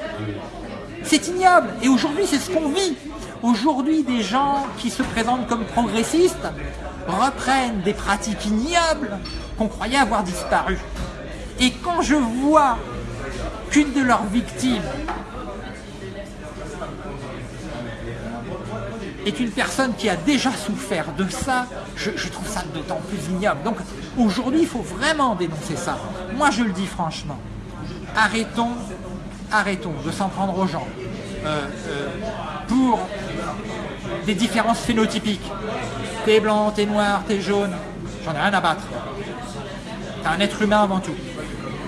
C'est ignoble. Et aujourd'hui, c'est ce qu'on vit. Aujourd'hui, des gens qui se présentent comme progressistes reprennent des pratiques ignobles qu'on croyait avoir disparu. Et quand je vois qu'une de leurs victimes est une personne qui a déjà souffert de ça, je, trouve ça d'autant plus ignoble. Donc aujourd'hui, il faut vraiment dénoncer ça. Moi, je le dis franchement, arrêtons, arrêtons de s'en prendre aux gens euh, euh, pour des différences phénotypiques. T'es blanc, t'es noir, t'es jaune, j'en ai rien à battre. T'es un être humain avant tout.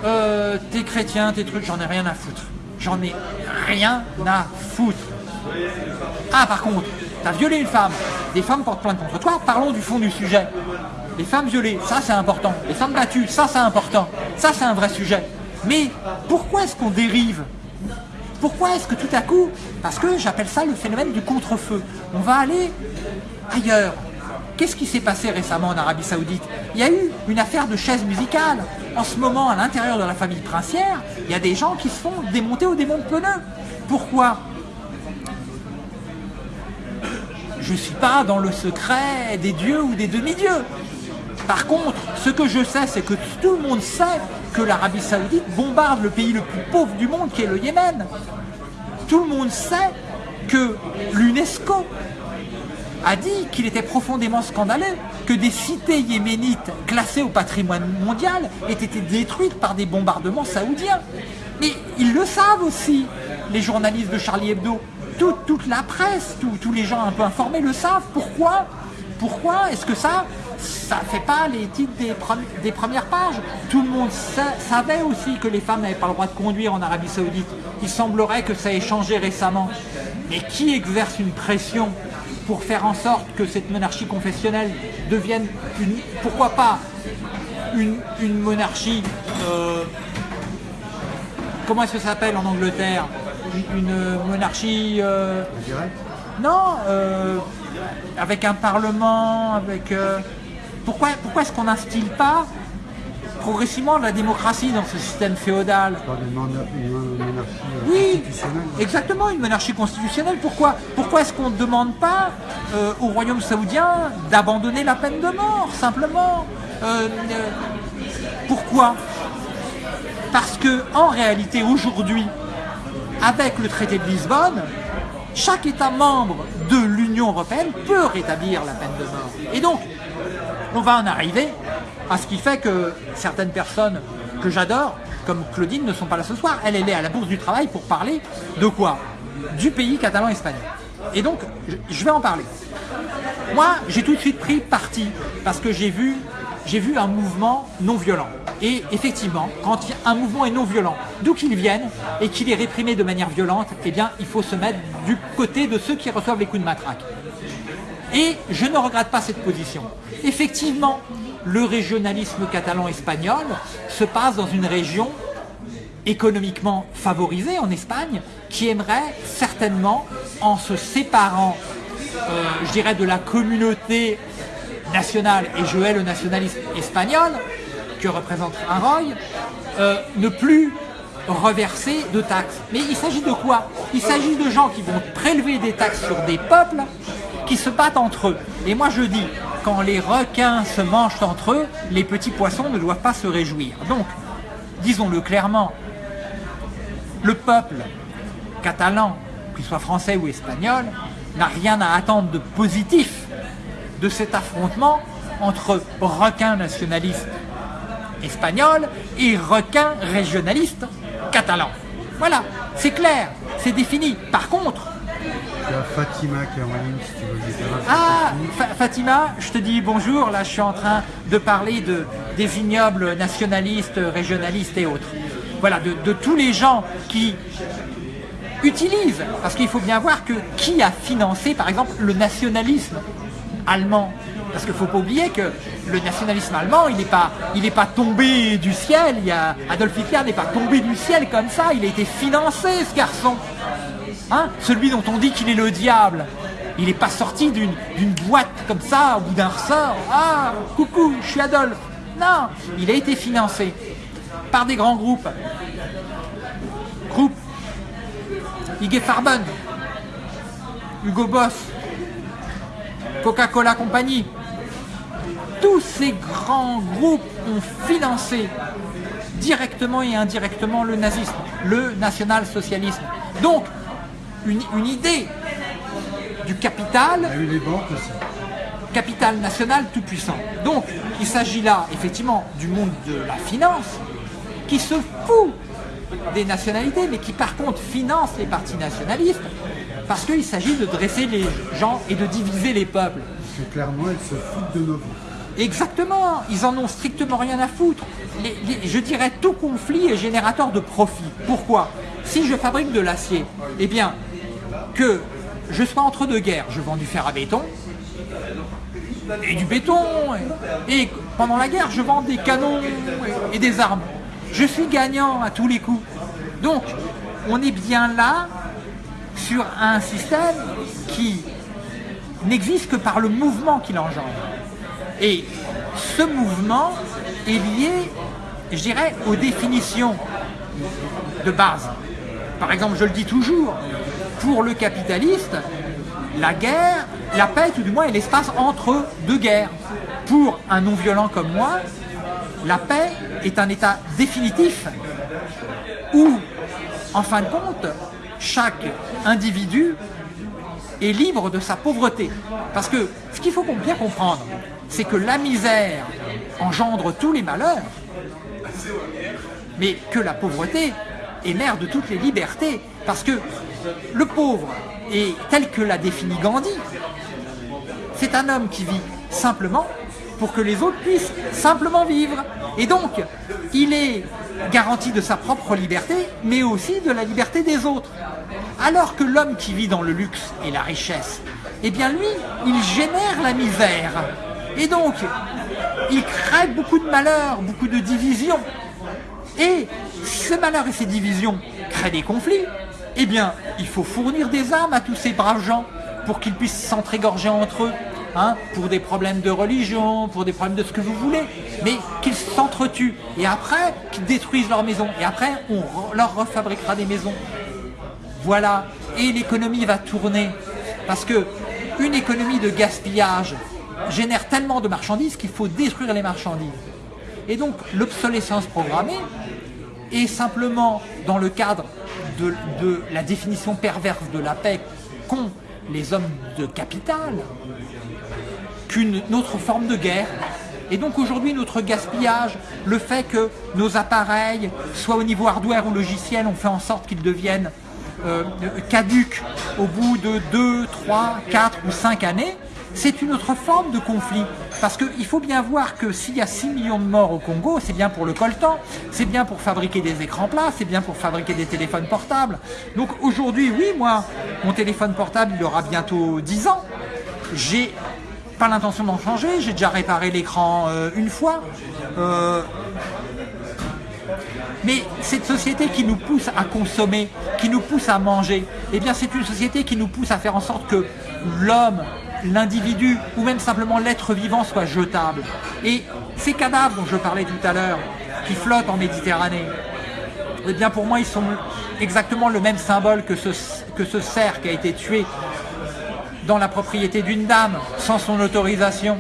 Euh, t'es chrétien, t'es truc, j'en ai rien à foutre. J'en ai rien à foutre. Ah, par contre, t'as violé une femme, des femmes portent plainte contre toi, parlons du fond du sujet. Les femmes violées, ça c'est important. Les femmes battues, ça c'est important. Ça c'est un vrai sujet. Mais pourquoi est-ce qu'on dérive? Pourquoi est-ce que tout à coup, parce que j'appelle ça le phénomène du contre-feu, on va aller ailleurs? Qu'est-ce qui s'est passé récemment en Arabie Saoudite? Il y a eu une affaire de chaise musicale. En ce moment, à l'intérieur de la famille princière, il y a des gens qui se font démonter au démon de. Pourquoi? Je ne suis pas dans le secret des dieux ou des demi-dieux. Par contre, ce que je sais, c'est que tout le monde sait que l'Arabie Saoudite bombarde le pays le plus pauvre du monde, qui est le Yémen. Tout le monde sait que l'UNESCO a dit qu'il était profondément scandaleux que des cités yéménites classées au patrimoine mondial aient été détruites par des bombardements saoudiens. Mais ils le savent aussi, les journalistes de Charlie Hebdo toute, la presse, tous les gens un peu informés le savent. Pourquoi Pourquoi est-ce que ça, ça ne fait pas les titres des, premières pages? Tout le monde savait aussi que les femmes n'avaient pas le droit de conduire en Arabie Saoudite. Il semblerait que ça ait changé récemment. Mais qui exerce une pression pour faire en sorte que cette monarchie confessionnelle devienne une, pourquoi pas une, monarchie, euh, comment est-ce que ça s'appelle en Angleterre? Une monarchie... Euh, non, euh, avec un parlement, avec... Euh, pourquoi pourquoi est-ce qu'on n'instille pas progressivement la démocratie dans ce système féodal? Oui, exactement, une monarchie constitutionnelle. Pourquoi Pourquoi est-ce qu'on ne demande pas au royaume saoudien d'abandonner la peine de mort, simplement? Pourquoi? Parce que en réalité, aujourd'hui, avec le traité de Lisbonne, chaque État membre de l'Union européenne peut rétablir la peine de mort. Et donc, on va en arriver à ce qui fait que certaines personnes que j'adore, comme Claudine, ne sont pas là ce soir. Elle, est à la Bourse du Travail pour parler de quoi? Du pays catalan-espagnol. Et donc, je vais en parler. Moi, j'ai tout de suite pris parti parce que j'ai vu, vu un mouvement non violent. Et effectivement, quand un mouvement est non violent, d'où qu'il vienne, et qu'il est réprimé de manière violente, eh bien, il faut se mettre du côté de ceux qui reçoivent les coups de matraque. Et je ne regrette pas cette position. Effectivement, le régionalisme catalan-espagnol se passe dans une région économiquement favorisée en Espagne, qui aimerait certainement, en se séparant, euh, je dirais, de la communauté nationale, et je hais le nationalisme espagnol, que représente un euh, ne plus reverser de taxes. Mais il s'agit de quoi? Il s'agit de gens qui vont prélever des taxes sur des peuples qui se battent entre eux. Et moi je dis, quand les requins se mangent entre eux, les petits poissons ne doivent pas se réjouir. Donc, disons-le clairement, le peuple catalan, qu'il soit français ou espagnol, n'a rien à attendre de positif de cet affrontement entre requins nationalistes espagnols et requins régionalistes catalans. Voilà, c'est clair, c'est défini. Par contre, Il y a Fatima qui est en ligne, si tu veux lui dire un petit ah. Fa- Fatima, je te dis bonjour. Là, je suis en train de parler de, des vignobles nationalistes, régionalistes et autres. Voilà, de, de tous les gens qui utilisent, parce qu'il faut bien voir que qui a financé, par exemple, le nationalisme allemand parce qu'il ne faut pas oublier que le nationalisme allemand, il n'est pas, il est pas tombé du ciel. Il y a, Adolf Hitler n'est pas tombé du ciel comme ça. Il a été financé, ce garçon. Hein? Celui dont on dit qu'il est le diable. Il n'est pas sorti d'une boîte comme ça, bout d'un ressort. Ah, coucou, je suis Adolphe. Non, il a été financé par des grands groupes. Groupes IG Farben, Hugo Boss, Coca-Cola Company. Tous ces grands groupes ont financé directement et indirectement le nazisme, le national-socialisme. Donc, une, une idée du capital Il y a eu les banques aussi. capital national tout puissant. Donc, il s'agit là, effectivement, du monde de la finance qui se fout des nationalités, mais qui par contre finance les partis nationalistes parce qu'il s'agit de dresser les gens et de diviser les peuples. Parce que clairement, elles se foutent de nos vies. Exactement, ils en ont strictement rien à foutre. Les- les- je dirais tout conflit est générateur de profit. Pourquoi? Si je fabrique de l'acier, eh bien, que je sois entre deux guerres, je vends du fer à béton et du béton, et, et pendant la guerre, je vends des canons et, et des armes. Je suis gagnant à tous les coups. Donc, on est bien là sur un système qui n'existe que par le mouvement qu'il engendre. Et ce mouvement est lié, je dirais, aux définitions de base. Par exemple, je le dis toujours, pour le capitaliste, la guerre, la paix, tout du moins, est l'espace entre deux guerres. Pour un non-violent comme moi, la paix est un état définitif où, en fin de compte, chaque individu est libre de sa pauvreté. Parce que ce qu'il faut bien comprendre, c'est que la misère engendre tous les malheurs, mais que la pauvreté est mère de toutes les libertés. Parce que le pauvre, est tel que l'a défini Gandhi, c'est un homme qui vit simplement pour que les autres puissent simplement vivre. Et donc, il est garanti de sa propre liberté, mais aussi de la liberté des autres. Alors que l'homme qui vit dans le luxe et la richesse, eh bien lui, il génère la misère. Et donc, il crée beaucoup de malheurs, beaucoup de divisions. Et ces malheurs et ces divisions créent des conflits. Eh bien, il faut fournir des armes à tous ces braves gens pour qu'ils puissent s'entrégorger entre eux, hein, pour des problèmes de religion, pour des problèmes de ce que vous voulez, mais qu'ils s'entretuent. Et après, qu'ils détruisent leurs maisons. Et après, on leur refabriquera des maisons. Voilà. Et l'économie va tourner. Parce que une économie de gaspillage génère tellement de marchandises qu'il faut détruire les marchandises. Et donc, l'obsolescence programmée est simplement dans le cadre de, de la définition perverse de la paix qu'ont les hommes de capital qu'une autre forme de guerre. Et donc aujourd'hui, notre gaspillage, le fait que nos appareils, soit au niveau hardware ou logiciel, on fait en sorte qu'ils deviennent euh, caduques au bout de 2, 3, 4 ou 5 années, c'est une autre forme de conflit. Parce qu'il faut bien voir que s'il y a 6 millions de morts au Congo, c'est bien pour le coltan, c'est bien pour fabriquer des écrans plats, c'est bien pour fabriquer des téléphones portables. Donc aujourd'hui, oui, moi, mon téléphone portable, il aura bientôt 10 ans. J'ai pas l'intention d'en changer, j'ai déjà réparé l'écran euh, une fois. Euh, mais cette société qui nous pousse à consommer, qui nous pousse à manger, eh bien c'est une société qui nous pousse à faire en sorte que l'homme, l'individu ou même simplement l'être vivant soit jetable. Et ces cadavres dont je parlais tout à l'heure, qui flottent en Méditerranée, eh bien pour moi ils sont exactement le même symbole que ce, que ce cerf qui a été tué dans la propriété d'une dame sans son autorisation.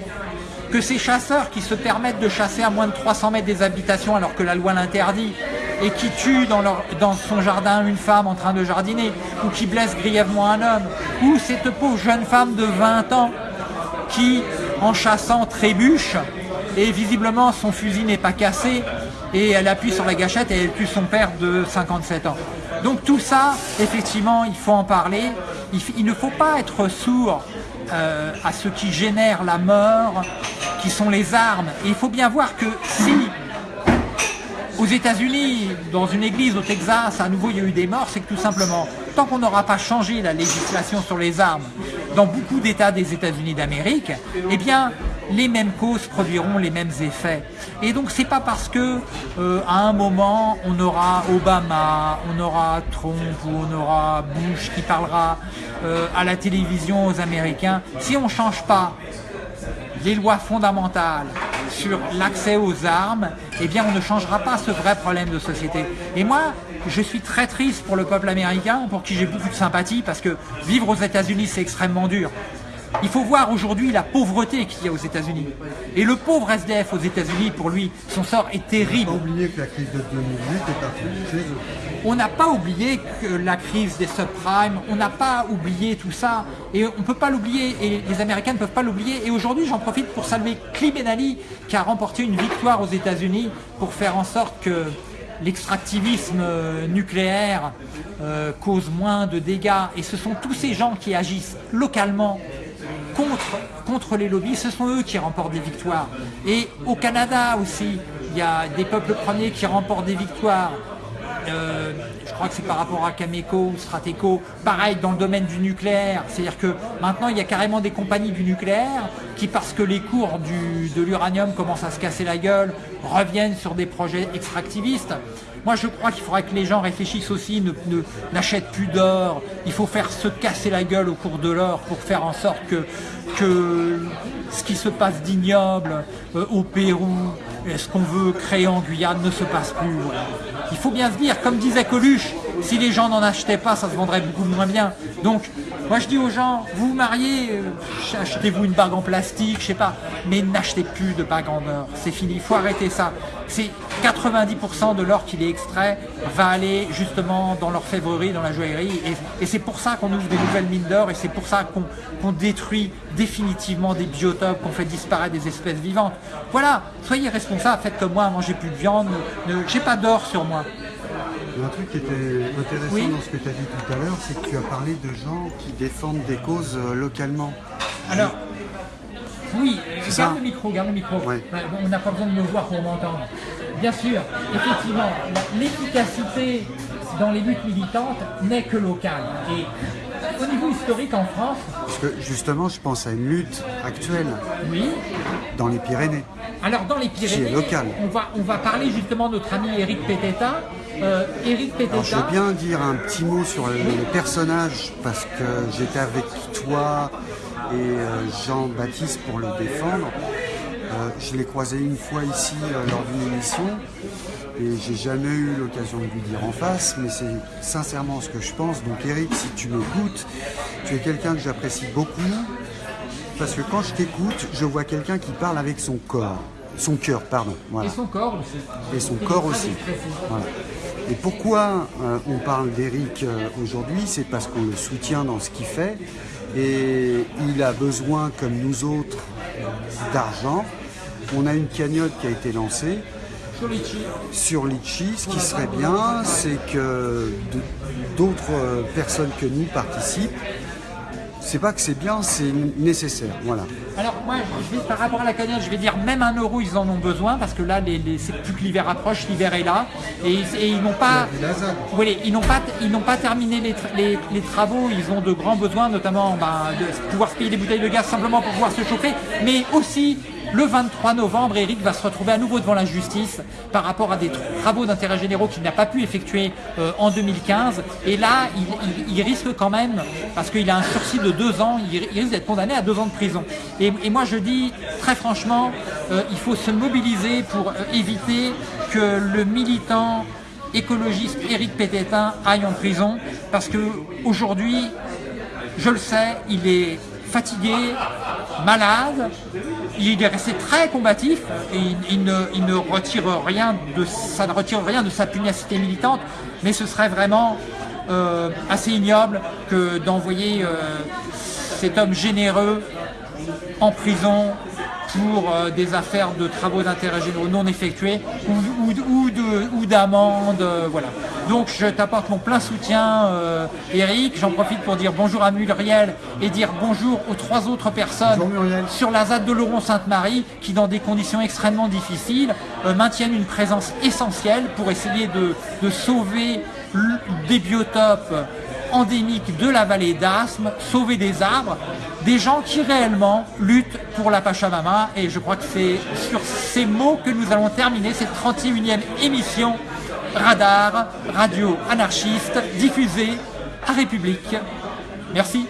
que ces chasseurs qui se permettent de chasser à moins de 300 mètres des habitations alors que la loi l'interdit, et qui tuent dans, son jardin une femme en train de jardiner, ou qui blessent grièvement un homme, ou cette pauvre jeune femme de 20 ans qui, en chassant, trébuche, et visiblement son fusil n'est pas cassé, et elle appuie sur la gâchette et elle tue son père de 57 ans. Donc tout ça, effectivement, il faut en parler. Il, ne faut pas être sourd euh, à ce qui génère la mort, qui sont les armes. Et il faut bien voir que si aux États-Unis, dans une église au Texas, à nouveau il y a eu des morts, c'est que tout simplement, tant qu'on n'aura pas changé la législation sur les armes dans beaucoup d'États des États-Unis d'Amérique, eh bien, les mêmes causes produiront les mêmes effets. Et donc c'est pas parce que euh, à un moment on aura Obama, on aura Trump ou on aura Bush qui parlera euh, à la télévision aux Américains, si on ne change pas les lois fondamentales sur l'accès aux armes, eh bien on ne changera pas ce vrai problème de société. Et moi, je suis très triste pour le peuple américain, pour qui j'ai beaucoup de sympathie, parce que vivre aux États-Unis, c'est extrêmement dur. Il faut voir aujourd'hui la pauvreté qu'il y a aux États-Unis. Et le pauvre SDF aux États-Unis, pour lui, son sort est terrible. On oublier que la crise de 2008 est chez eux. On n'a pas oublié que la crise des subprimes, on n'a pas oublié tout ça, et on ne peut pas l'oublier, et les Américains ne peuvent pas l'oublier. Et aujourd'hui, j'en profite pour saluer Klim Benali, qui a remporté une victoire aux États-Unis pour faire en sorte que l'extractivisme euh, nucléaire euh, cause moins de dégâts. Et ce sont tous ces gens qui agissent localement contre, les lobbies, ce sont eux qui remportent des victoires. Et au Canada aussi, il y a des peuples premiers qui remportent des victoires. Euh, je crois que c'est par rapport à Cameco ou Strateco, pareil dans le domaine du nucléaire, c'est-à-dire que maintenant il y a carrément des compagnies du nucléaire qui parce que les cours de l'uranium commencent à se casser la gueule, reviennent sur des projets extractivistes. Moi je crois qu'il faudrait que les gens réfléchissent aussi, n'achètent plus d'or, il faut faire se casser la gueule au cours de l'or pour faire en sorte que, ce qui se passe d'ignoble euh, au Pérou, ce qu'on veut créer en Guyane ne se passe plus. Il faut bien se comme disait Coluche, si les gens n'en achetaient pas, ça se vendrait beaucoup moins bien. Donc, moi je dis aux gens, vous vous mariez, euh, achetez-vous une bague en plastique, je sais pas, mais n'achetez plus de bague en or. C'est fini, il faut arrêter ça. C'est 90% de l'or qui est extrait va aller justement dans l'orfèvrerie, dans la joaillerie. Et, c'est pour ça qu'on ouvre des nouvelles mines d'or et c'est pour ça qu'on détruit définitivement des biotopes, qu'on fait disparaître des espèces vivantes. Voilà, soyez responsables, faites comme moi, mangez plus de viande, j'ai pas d'or sur moi. Un truc qui était intéressant dans ce que tu as dit tout à l'heure, c'est que tu as parlé de gens qui défendent des causes euh, localement. Alors, oui, garde le micro, garde le micro. On n'a pas besoin de me voir pour m'entendre. Bien sûr, effectivement, l'efficacité dans les luttes militantes n'est que locale. Et au niveau historique en France... Parce que justement, je pense à une lutte actuelle oui. dans les Pyrénées. Alors dans les Pyrénées, local. On, va, on va parler justement de notre ami Eric Peteta. Euh, Eric Peteta... je veux bien dire un petit mot sur le, personnage parce que j'étais avec toi et euh, Jean-Baptiste pour le défendre. Euh, je l'ai croisé une fois ici lors d'une émission et j'ai jamais eu l'occasion de lui dire en face, mais c'est sincèrement ce que je pense. Donc Eric, si tu m'écoutes, tu es quelqu'un que j'apprécie beaucoup parce que quand je t'écoute, je vois quelqu'un qui parle avec son corps, son cœur, pardon. Et son corps aussi. Et son corps aussi. Et pourquoi euh, on parle d'Eric aujourd'hui? C'est parce qu'on le soutient dans ce qu'il fait et il a besoin, comme nous autres, d'argent. On a une cagnotte qui a été lancée sur Litchi. Ce qui serait bien, c'est que d'autres personnes que nous participent c'est pas que c'est bien, c'est nécessaire. Voilà. Alors moi, par rapport à la cagnotte, je vais dire même un euro, ils en ont besoin parce que là, les, c'est plus que l'hiver approche, l'hiver est là et, ils n'ont pas, ils n'ont pas, ils n'ont pas terminé les, travaux. Ils ont de grands besoins, notamment ben, de pouvoir se payer des bouteilles de gaz simplement pour pouvoir se chauffer, mais aussi le 23 novembre, Eric va se retrouver à nouveau devant la justice par rapport à des travaux d'intérêt généraux qu'il n'a pas pu effectuer euh, en 2015. Et là, il, risque quand même, parce qu'il a un sursis de deux ans, il, risque d'être condamné à deux ans de prison. Et, moi, je dis très franchement, euh, il faut se mobiliser pour euh, éviter que le militant écologiste Éric Pététin aille en prison, parce que aujourd'hui, je le sais, il est fatigué, malade, il est resté très combatif et il, ne, retire rien de, ça ne retire rien de sa pugnacité militante, mais ce serait vraiment euh, assez ignoble que d'envoyer euh, cet homme généreux en prison pour euh, des affaires de travaux d'intérêt généraux non effectués ou, ou, d'amende. Euh, voilà. Donc je t'apporte mon plein soutien, euh, Eric. J'en profite pour dire bonjour à Muriel et dire bonjour aux trois autres personnes sur la ZAD de Laurent-Sainte-Marie qui, dans des conditions extrêmement difficiles, maintiennent une présence essentielle pour essayer de, de sauver des biotopes endémiques de la vallée d'Asthme, sauver des arbres, des gens qui réellement luttent pour la Pachamama. Et je crois que c'est sur ces mots que nous allons terminer cette 31e émission Radar, radio anarchiste, diffusée à République. Merci.